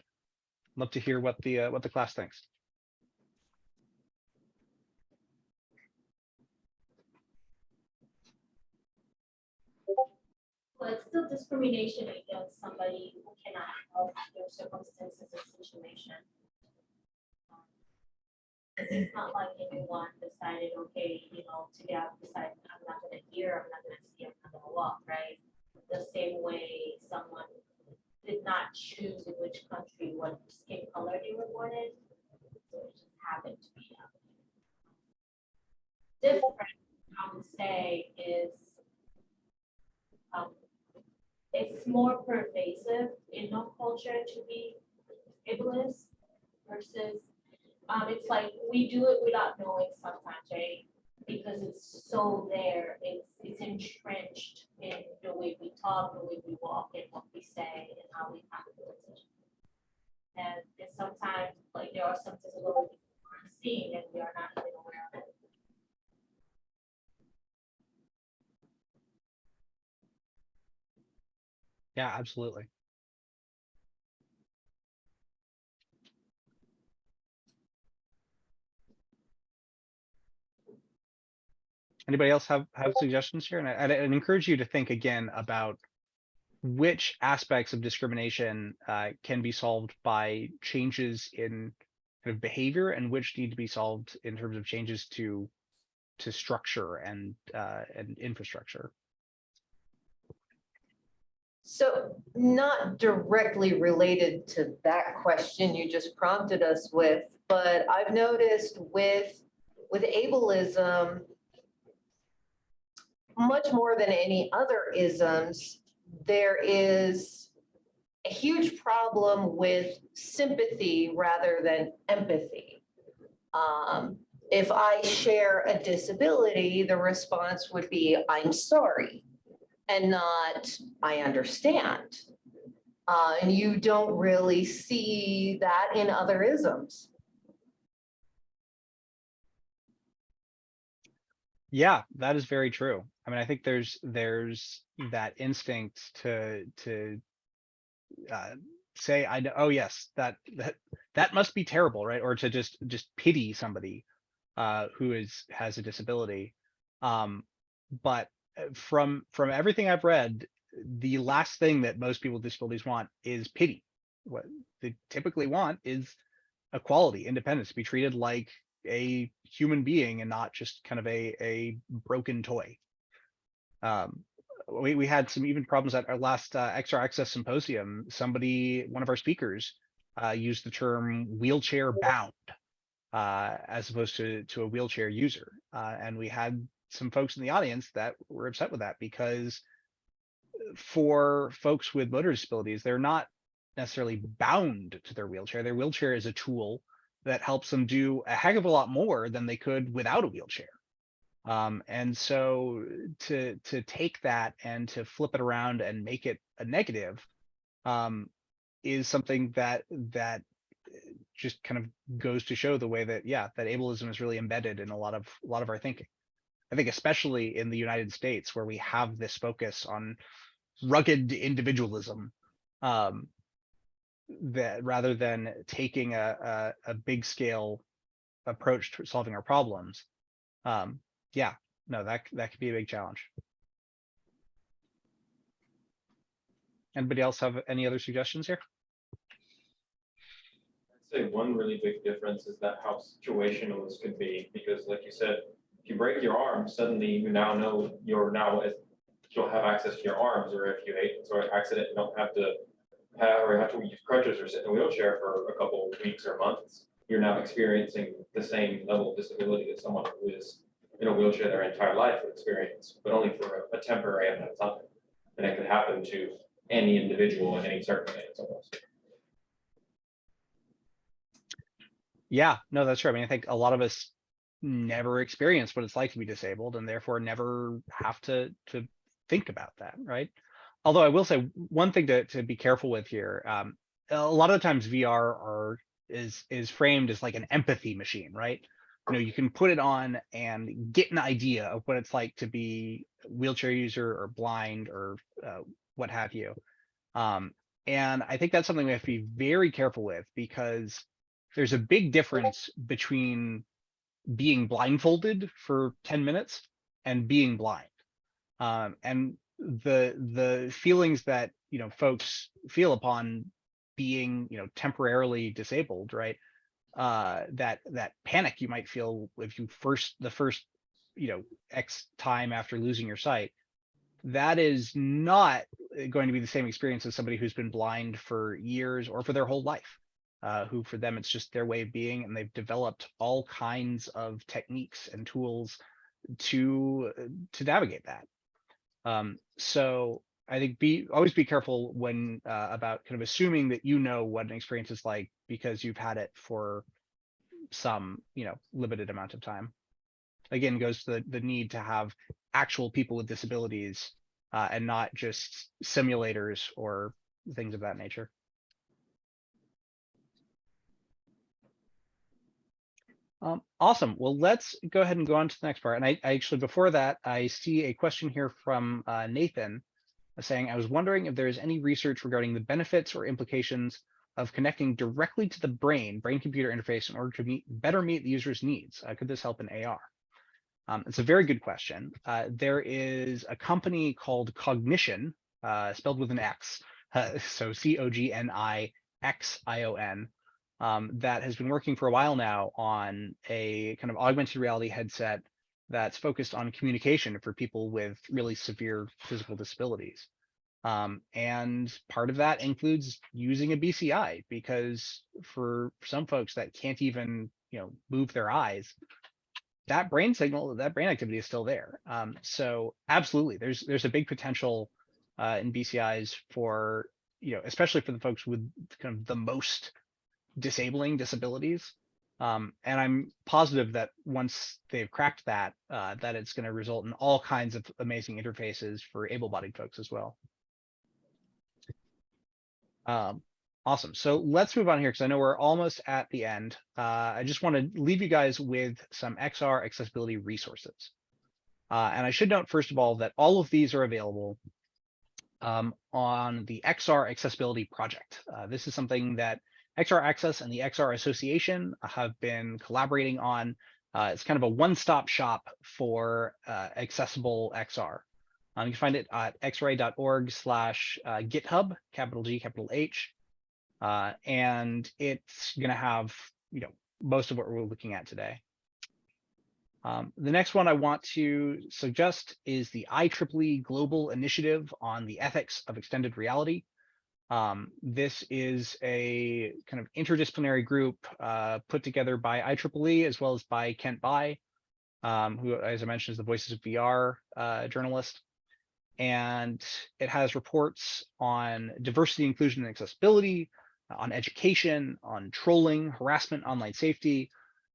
Love to hear what the uh, what the class thinks. Well, it's still discrimination against somebody who cannot help their circumstances or situation. It's not like anyone decided, okay, you know, today I've decided I'm not gonna hear, I'm not gonna see, I'm not gonna walk, right? The same way someone did not choose in which country, what skin color they were born in. So it just happened to be. um, Different, I would say, is um, it's more pervasive in no culture to be ableist versus, um, it's like we do it without knowing sometimes, right? Because it's so there, it's, it's entrenched in the way we talk, the way we walk, and what we say, and how we decisions. And it's sometimes, like, there are some disabilities we aren't seeing and we are not even aware of it. Yeah, absolutely. Anybody else have have suggestions here? And I, I'd, I'd encourage you to think again about which aspects of discrimination uh, can be solved by changes in kind of behavior and which need to be solved in terms of changes to to structure and uh, and infrastructure. So not directly related to that question you just prompted us with, but I've noticed with, with ableism, much more than any other isms, there is a huge problem with sympathy rather than empathy. Um, if I share a disability, the response would be, I'm sorry and not, I understand. Uh, and you don't really see that in other isms. Yeah, that is very true. I mean, I think there's, there's that instinct to, to. Uh, say, I know, oh, yes, that, that, that must be terrible, right? Or to just, just pity somebody. Uh, who is, has a disability. Um, but uh, from, from everything I've read, the last thing that most people with disabilities want is pity. What they typically want is equality, independence, to be treated like a human being and not just kind of a, a broken toy. Um, we, we had some even problems at our last uh, XR Access Symposium. Somebody, one of our speakers, uh, used the term wheelchair bound uh, as opposed to, to a wheelchair user. Uh, and we had some folks in the audience that were upset with that because for folks with motor disabilities, they're not necessarily bound to their wheelchair. Their wheelchair is a tool that helps them do a heck of a lot more than they could without a wheelchair. Um, and so to to take that and to flip it around and make it a negative um, is something that that just kind of goes to show the way that yeah that ableism is really embedded in a lot of a lot of our thinking. I think especially in the United States where we have this focus on rugged individualism um, that rather than taking a, a, a big scale approach to solving our problems. Um, yeah, no, that, that could be a big challenge. Anybody else have any other suggestions here? I'd say one really big difference is that how situational this could be, because like you said, if you break your arm, suddenly you now know you're now, you'll have access to your arms, or if you hate, sort of accident, you don't have to have, or have to use crutches or sit in a wheelchair for a couple weeks or months, you're now experiencing the same level of disability that someone who is in a wheelchair their entire life experience, but only for a temporary amount of time. And it could happen to any individual in any circumstance almost. Yeah, no, that's true. I mean, I think a lot of us never experience what it's like to be disabled and therefore never have to to think about that, right? Although I will say one thing to to be careful with here, um, a lot of the times VR are is is framed as like an empathy machine, right? You know, you can put it on and get an idea of what it's like to be wheelchair user or blind or uh, what have you. Um, and I think that's something we have to be very careful with because there's a big difference between being blindfolded for 10 minutes and being blind. Um, and the the feelings that you know folks feel upon being you know temporarily disabled, right? Uh, that that panic you might feel if you first the first you know X time after losing your sight, that is not going to be the same experience as somebody who's been blind for years or for their whole life uh, who for them it's just their way of being and they've developed all kinds of techniques and tools to to navigate that. Um, so i think be always be careful when uh, about kind of assuming that you know what an experience is like because you've had it for some you know limited amount of time again goes to the, the need to have actual people with disabilities uh, and not just simulators or things of that nature Um, awesome. Well, let's go ahead and go on to the next part. And I, I actually, before that, I see a question here from uh, Nathan saying, I was wondering if there is any research regarding the benefits or implications of connecting directly to the brain, brain-computer interface in order to meet, better meet the user's needs. Uh, could this help in AR? Um, it's a very good question. Uh, there is a company called Cognixion, uh, spelled with an X, so C-O-G-N-I-X-I-O-N, um, that has been working for a while now on a kind of augmented reality headset that's focused on communication for people with really severe physical disabilities. Um, and part of that includes using a BCI because for some folks that can't even, you know, move their eyes, that brain signal, that brain activity is still there. Um, so absolutely, there's there's a big potential uh, in BCIs for, you know, especially for the folks with kind of the most disabling disabilities. Um, and I'm positive that once they've cracked that, uh, that it's going to result in all kinds of amazing interfaces for able-bodied folks as well. Um, awesome. So let's move on here because I know we're almost at the end. Uh, I just want to leave you guys with some XR accessibility resources. Uh, and I should note, first of all, that all of these are available um, on the XR Accessibility Project. Uh, this is something that XR Access and the XR Association have been collaborating on. Uh, it's kind of a one-stop shop for uh, accessible XR. Um, you can find it at xra.org slash uh, GitHub, capital G, capital H. Uh, and it's going to have, you know, most of what we're looking at today. Um, the next one I want to suggest is the IEEE Global Initiative on the Ethics of Extended Reality. Um, this is a kind of interdisciplinary group uh, put together by IEEE as well as by Kent Bye, um, who, as I mentioned, is the Voices of VR uh, journalist. And it has reports on diversity, inclusion, and accessibility, on education, on trolling, harassment, online safety,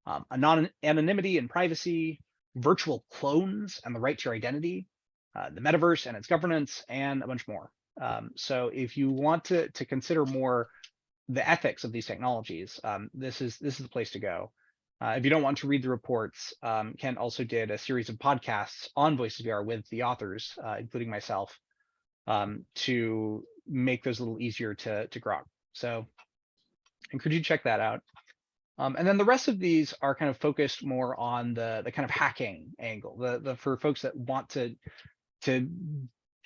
um, anon anonymity and privacy, virtual clones and the right to your identity, uh, the metaverse and its governance, and a bunch more. Um, so if you want to, to consider more the ethics of these technologies, um, this is this is the place to go. Uh, if you don't want to read the reports, um, Kent also did a series of podcasts on Voices VR with the authors, uh, including myself, um, to make those a little easier to, to grok. So encourage you check that out. Um, and then the rest of these are kind of focused more on the, the kind of hacking angle, the, the for folks that want to, to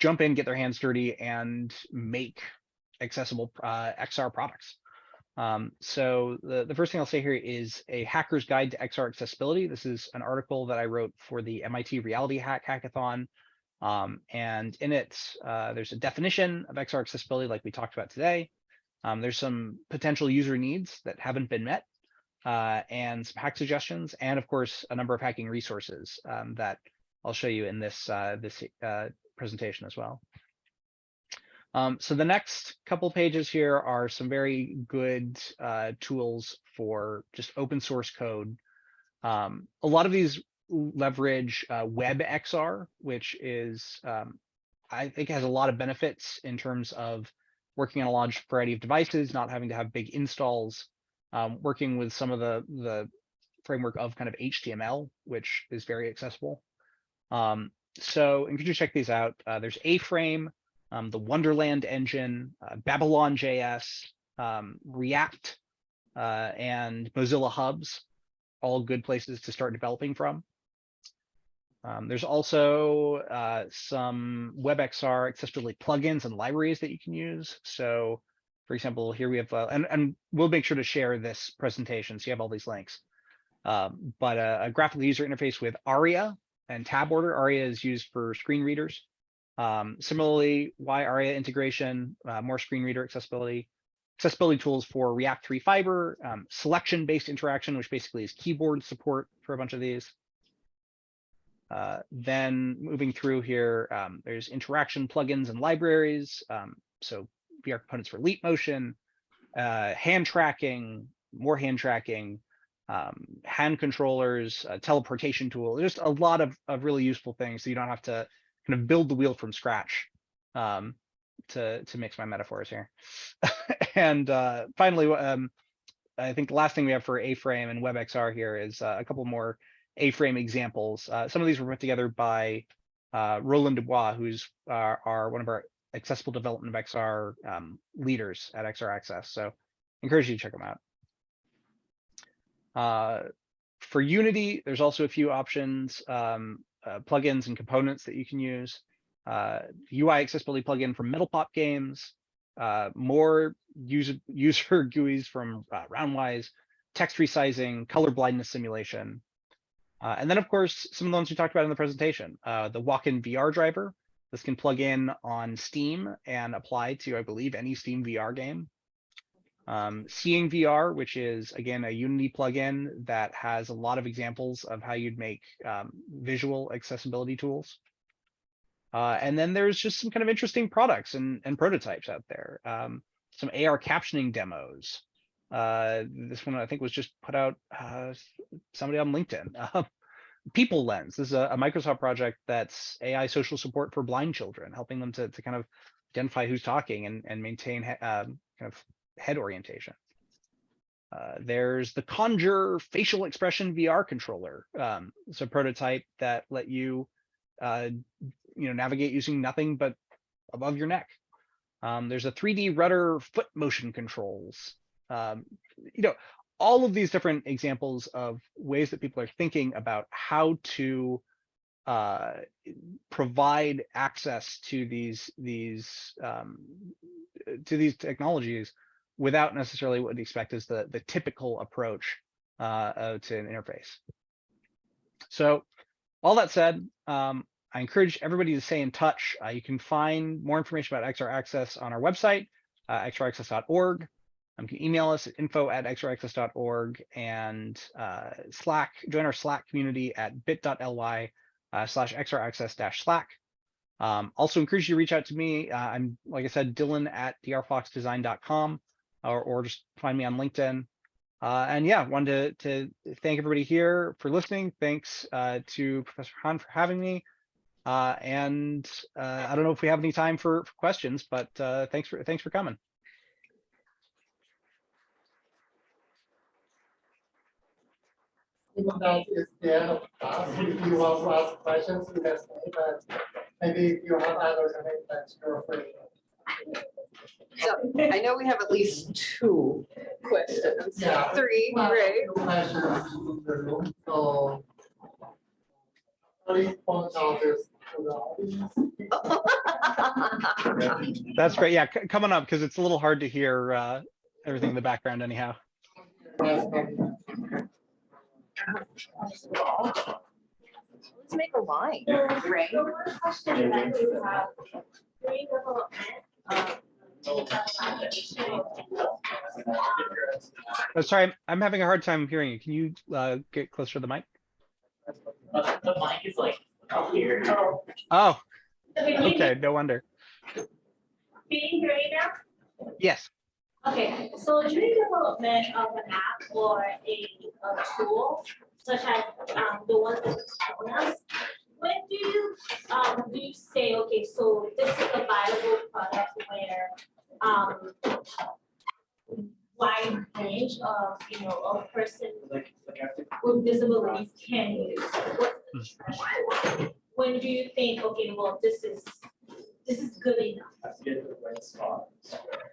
jump in, get their hands dirty and make accessible uh, XR products. Um, so the, the first thing I'll say here is a hacker's guide to XR accessibility. This is an article that I wrote for the MIT Reality Hack Hackathon. Um, and in it, uh, there's a definition of XR accessibility like we talked about today. Um, there's some potential user needs that haven't been met uh, and some hack suggestions, and of course, a number of hacking resources um, that I'll show you in this, uh, this uh, presentation as well. Um, so the next couple pages here are some very good uh, tools for just open source code. Um, a lot of these leverage uh, WebXR, which is, um, I think has a lot of benefits in terms of working on a large variety of devices, not having to have big installs, um, working with some of the, the framework of kind of HTML, which is very accessible. Um, so if you check these out, uh, there's A-Frame, um, the Wonderland engine, uh, Babylon JS, um, React, uh, and Mozilla Hubs, all good places to start developing from. Um, there's also uh, some WebXR accessibility plugins and libraries that you can use. So for example, here we have, uh, and, and we'll make sure to share this presentation so you have all these links. Um, but a, a graphical user interface with ARIA and tab order. ARIA is used for screen readers. Um, similarly, WAI-ARIA integration, uh, more screen reader accessibility, accessibility tools for React 3 Fiber, um, selection-based interaction, which basically is keyboard support for a bunch of these. Uh, then moving through here, um, there's interaction plugins and libraries. Um, so VR components for leap motion, uh, hand tracking, more hand tracking, um, hand controllers, teleportation tool, just a lot of, of really useful things. So you don't have to kind of build the wheel from scratch um, to, to mix my metaphors here. and uh, finally, um, I think the last thing we have for A-Frame and WebXR here is uh, a couple more A-Frame examples. Uh, some of these were put together by uh, Roland Dubois, who's uh, our one of our accessible development of XR um, leaders at XR Access. So encourage you to check them out. Uh, for Unity, there's also a few options, um, uh, plugins and components that you can use. Uh, UI accessibility plugin from Metalpop Games, uh, more user, user GUIs from uh, Roundwise, text resizing, color blindness simulation. And then, of course, some of the ones we talked about in the presentation, the WalkinVR driver, this can plug in on Steam and apply to, I believe, any Steam VR game. Um, Seeing VR, which is, again, a Unity plugin that has a lot of examples of how you'd make um, visual accessibility tools. Uh, and then there's just some kind of interesting products and, and prototypes out there. Um, some AR captioning demos. Uh, this one I think was just put out uh, somebody on LinkedIn. People Lens this is a, a, Microsoft project that's AI social support for blind children, helping them to, to kind of identify who's talking and, and maintain uh, kind of head orientation. Uh, there's the Conjure facial expression VR controller. Um, it's a prototype that let you uh, you know, navigate using nothing but above your neck. Um, there's a 3D rudder foot motion controls. Um, you know, all of these different examples of ways that people are thinking about how to uh, provide access to these these um, to these technologies without necessarily what we expect is the the typical approach uh, to an interface. So all that said, um, I encourage everybody to stay in touch. Uh, you can find more information about XR Access on our website, uh, xraccess.org. Um, you can email us at info at xraccess.org and uh, Slack, join our Slack community at bit.ly uh, slash xraccess dash Slack. Um, also encourage you to reach out to me. Uh, I'm, like I said, Dylan at drfoxdesign.com or, or just find me on LinkedIn. Uh, and yeah, wanted to, to thank everybody here for listening. Thanks uh, to Professor Han for having me. Uh, and uh, I don't know if we have any time for, for questions, but uh, thanks for thanks for coming. Even that is the end of class, if you want to ask questions, you can say, but maybe if you have other commitments, you're free. So I know we have at least two questions, Yeah. three, Well, right? few Questions in the room, so. Please point out this to the audience. That's great. Yeah, c- coming up because it's a little hard to hear uh, everything in the background anyhow. Let's make a line, right? The one question that you have, during development, um, data validation. Oh, sorry, I'm, I'm having a hard time hearing you. Can you uh, get closer to the mic? The the mic is like up here. Oh, Okay, can you- okay, no wonder. Can you hear me now? Yes. Okay, so during development of an app or a, a tool, such as, um, the ones that you shown us, when do you, um, do you say, okay, so this is a viable product where, um, wide range of, you know, of person Like, like after. with disabilities can use? What's the threshold? When do you think, okay, well, this is, this is good enough? Have to get to the right spot.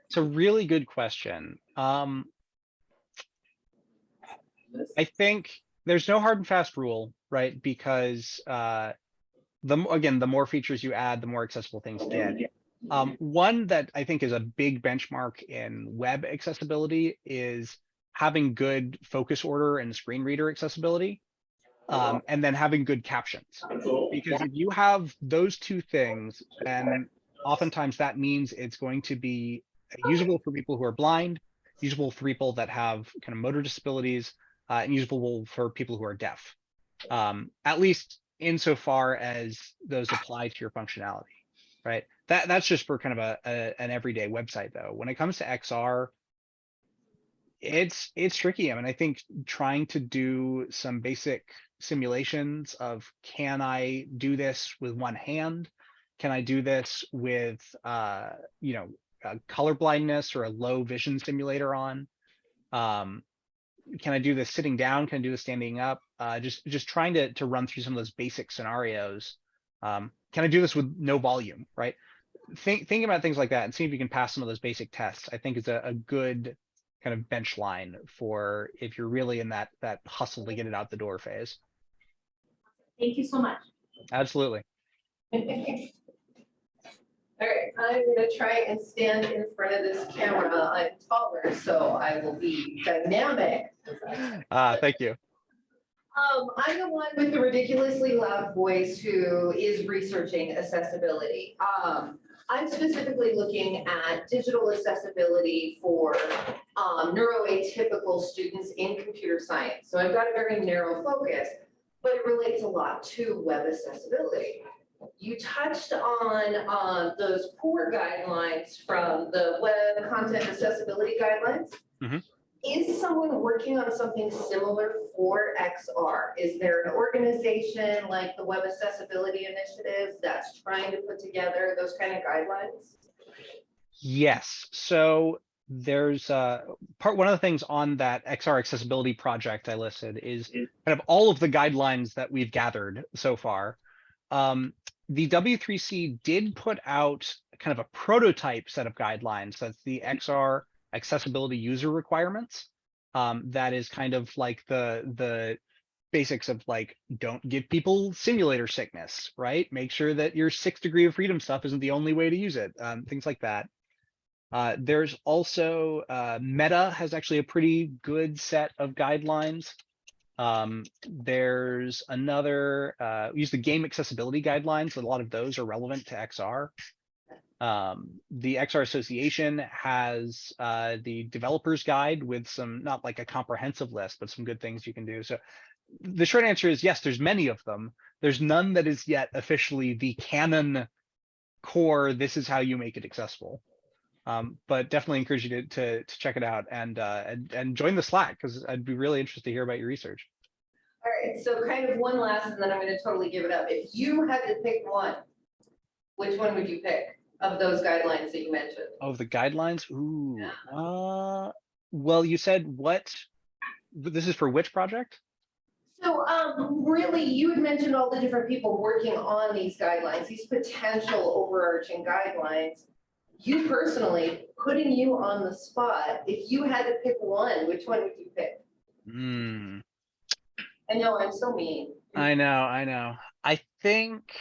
It's a really good question. Um, I think there's no hard and fast rule, right? Because uh, the again, the more features you add, the more accessible things get. Um, one that I think is a big benchmark in web accessibility is having good focus order and screen reader accessibility, um, and then having good captions. Because if you have those two things, then oftentimes that means it's going to be usable for people who are blind, usable for people that have kind of motor disabilities, uh, and usable for people who are deaf. Um, at least insofar as those apply to your functionality, right? That that's just for kind of a, a an everyday website though. When it comes to XR, it's it's tricky. I mean, I think trying to do some basic simulations of can I do this with one hand? Can I do this with uh, you know, color blindness or a low vision simulator on? Um, can I do this sitting down? Can I do this standing up? Uh, just just trying to to run through some of those basic scenarios. Um, can I do this with no volume? Right. Think think about things like that and see if you can pass some of those basic tests. I think is a, a good kind of bench line for if you're really in that that hustle to get it out the door phase. Thank you so much. Absolutely. All right, I'm gonna try and stand in front of this camera. I'm taller, so I will be dynamic. Uh, thank you. Um, I'm the one with the ridiculously loud voice who is researching accessibility. Um, I'm specifically looking at digital accessibility for um, neuroatypical students in computer science. So I've got a very narrow focus, but it relates a lot to web accessibility. You touched on um, those POUR guidelines from the web content accessibility guidelines. Mhm. Is someone working on something similar for XR? Is there an organization like the Web Accessibility Initiative that's trying to put together those kind of guidelines? Yes, so there's uh part one of the things on that XR accessibility project I listed is kind of all of the guidelines that we've gathered so far. Um, the W3C did put out kind of a prototype set of guidelines. That's the XR accessibility user requirements. Um, that is kind of like the the basics of like don't give people simulator sickness, right? Make sure that your six degree of freedom stuff isn't the only way to use it. Um, things like that. Uh, there's also uh, Meta has actually a pretty good set of guidelines. Um, there's another, uh, we use the game accessibility guidelines. A lot of those are relevant to XR. Um, the XR Association has uh, the developers guide with some, not like a comprehensive list, but some good things you can do. So the short answer is yes, there's many of them. There's none that is yet officially the canon core. This is how you make it accessible. Um, but definitely encourage you to, to, to check it out and, uh, and, and join the Slack because I'd be really interested to hear about your research. All right, so kind of one last, and then I'm gonna totally give it up. If you had to pick one, which one would you pick of those guidelines that you mentioned? Oh, the guidelines? Ooh, Yeah. uh, well, you said what? This is for which project? So, um, really, you had mentioned all the different people working on these guidelines, these potential overarching guidelines. You personally, putting you on the spot, if you had to pick one, which one would you pick? Hmm. I know, I'm so mean. I know, I know. I think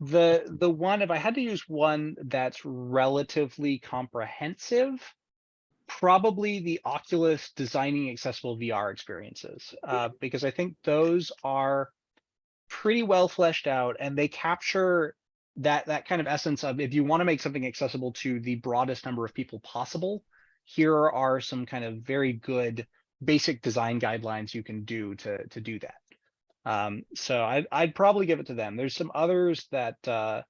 the the one, if I had to use one that's relatively comprehensive, probably the Oculus designing accessible VR experiences, uh, because I think those are pretty well fleshed out and they capture that that kind of essence of if you want to make something accessible to the broadest number of people possible, here are some kind of very good basic design guidelines you can do to to do that. Um, so I'd I'd probably give it to them. There's some others that uh,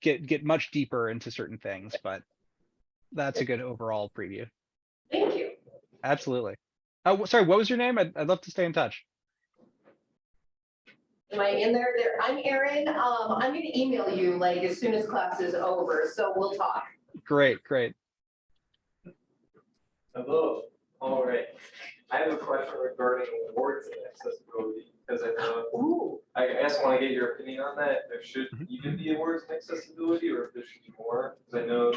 get get much deeper into certain things, but that's a good overall preview. Thank you. Absolutely. Oh, sorry, what was your name? I'd, I'd love to stay in touch. Am I in there? There, I'm Erin. Um, I'm gonna email you like as soon as class is over, so we'll talk. Great, great. Hello, all right. I have a question regarding awards and accessibility, because I know, Ooh, I just want to get your opinion on that. There should Mhm. even be awards and accessibility, or if there should be more, because I know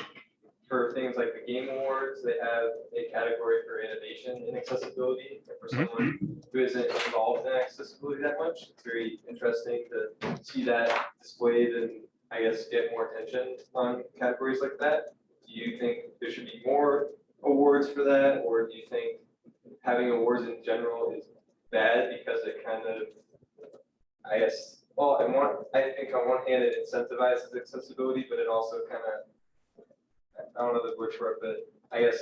for things like the Game Awards, they have a category for innovation and accessibility. And for Mhm. someone who isn't involved in accessibility that much, it's very interesting to see that displayed and I guess get more attention on categories like that. Do you think there should be more awards for that, or do you think having awards in general is bad because it kind of, I guess, well, I want, I think on one hand it incentivizes accessibility, but it also kind of, I don't know the word for it, but I guess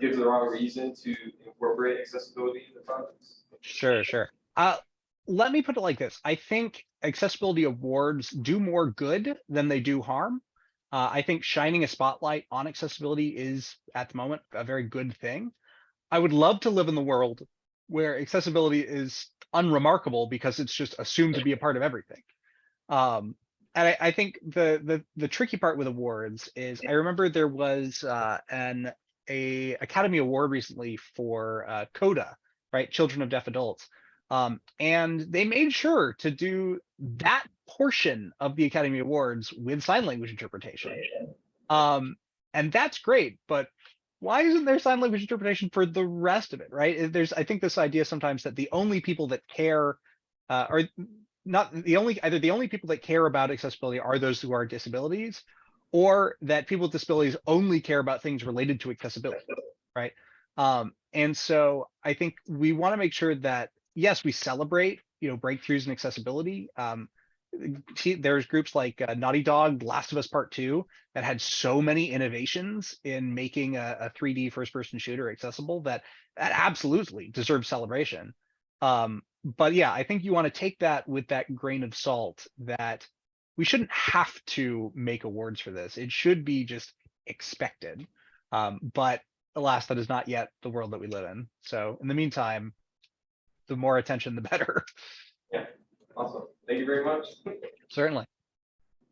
gives the wrong reason to incorporate accessibility in the projects. Sure, sure. Uh, let me put it like this. I think accessibility awards do more good than they do harm. Uh, I think shining a spotlight on accessibility is at the moment a very good thing. I would love to live in the world where accessibility is unremarkable because it's just assumed to be a part of everything. Um, and I, I think the, the the tricky part with awards is I remember there was uh, an a Academy Award recently for uh, Coda, right? Children of Deaf Adults. Um, and they made sure to do that portion of the Academy Awards with sign language interpretation. Um, and that's great, but why isn't there sign language interpretation for the rest of it, right? There's, I think this idea sometimes that the only people that care uh, are not the only, either the only people that care about accessibility are those who are disabilities, or that people with disabilities only care about things related to accessibility, right? Um, and so I think we want to make sure that, yes, we celebrate, you know, breakthroughs in accessibility. Um, there's groups like uh, Naughty Dog, Last of Us Part Two, that had so many innovations in making a, a 3D first-person shooter accessible that that absolutely deserves celebration. Um, but yeah, I think you want to take that with that grain of salt that we shouldn't have to make awards for this. It should be just expected. Um, but alas, that is not yet the world that we live in. So in the meantime, the more attention, the better. Yeah, awesome. Thank you very much. Certainly.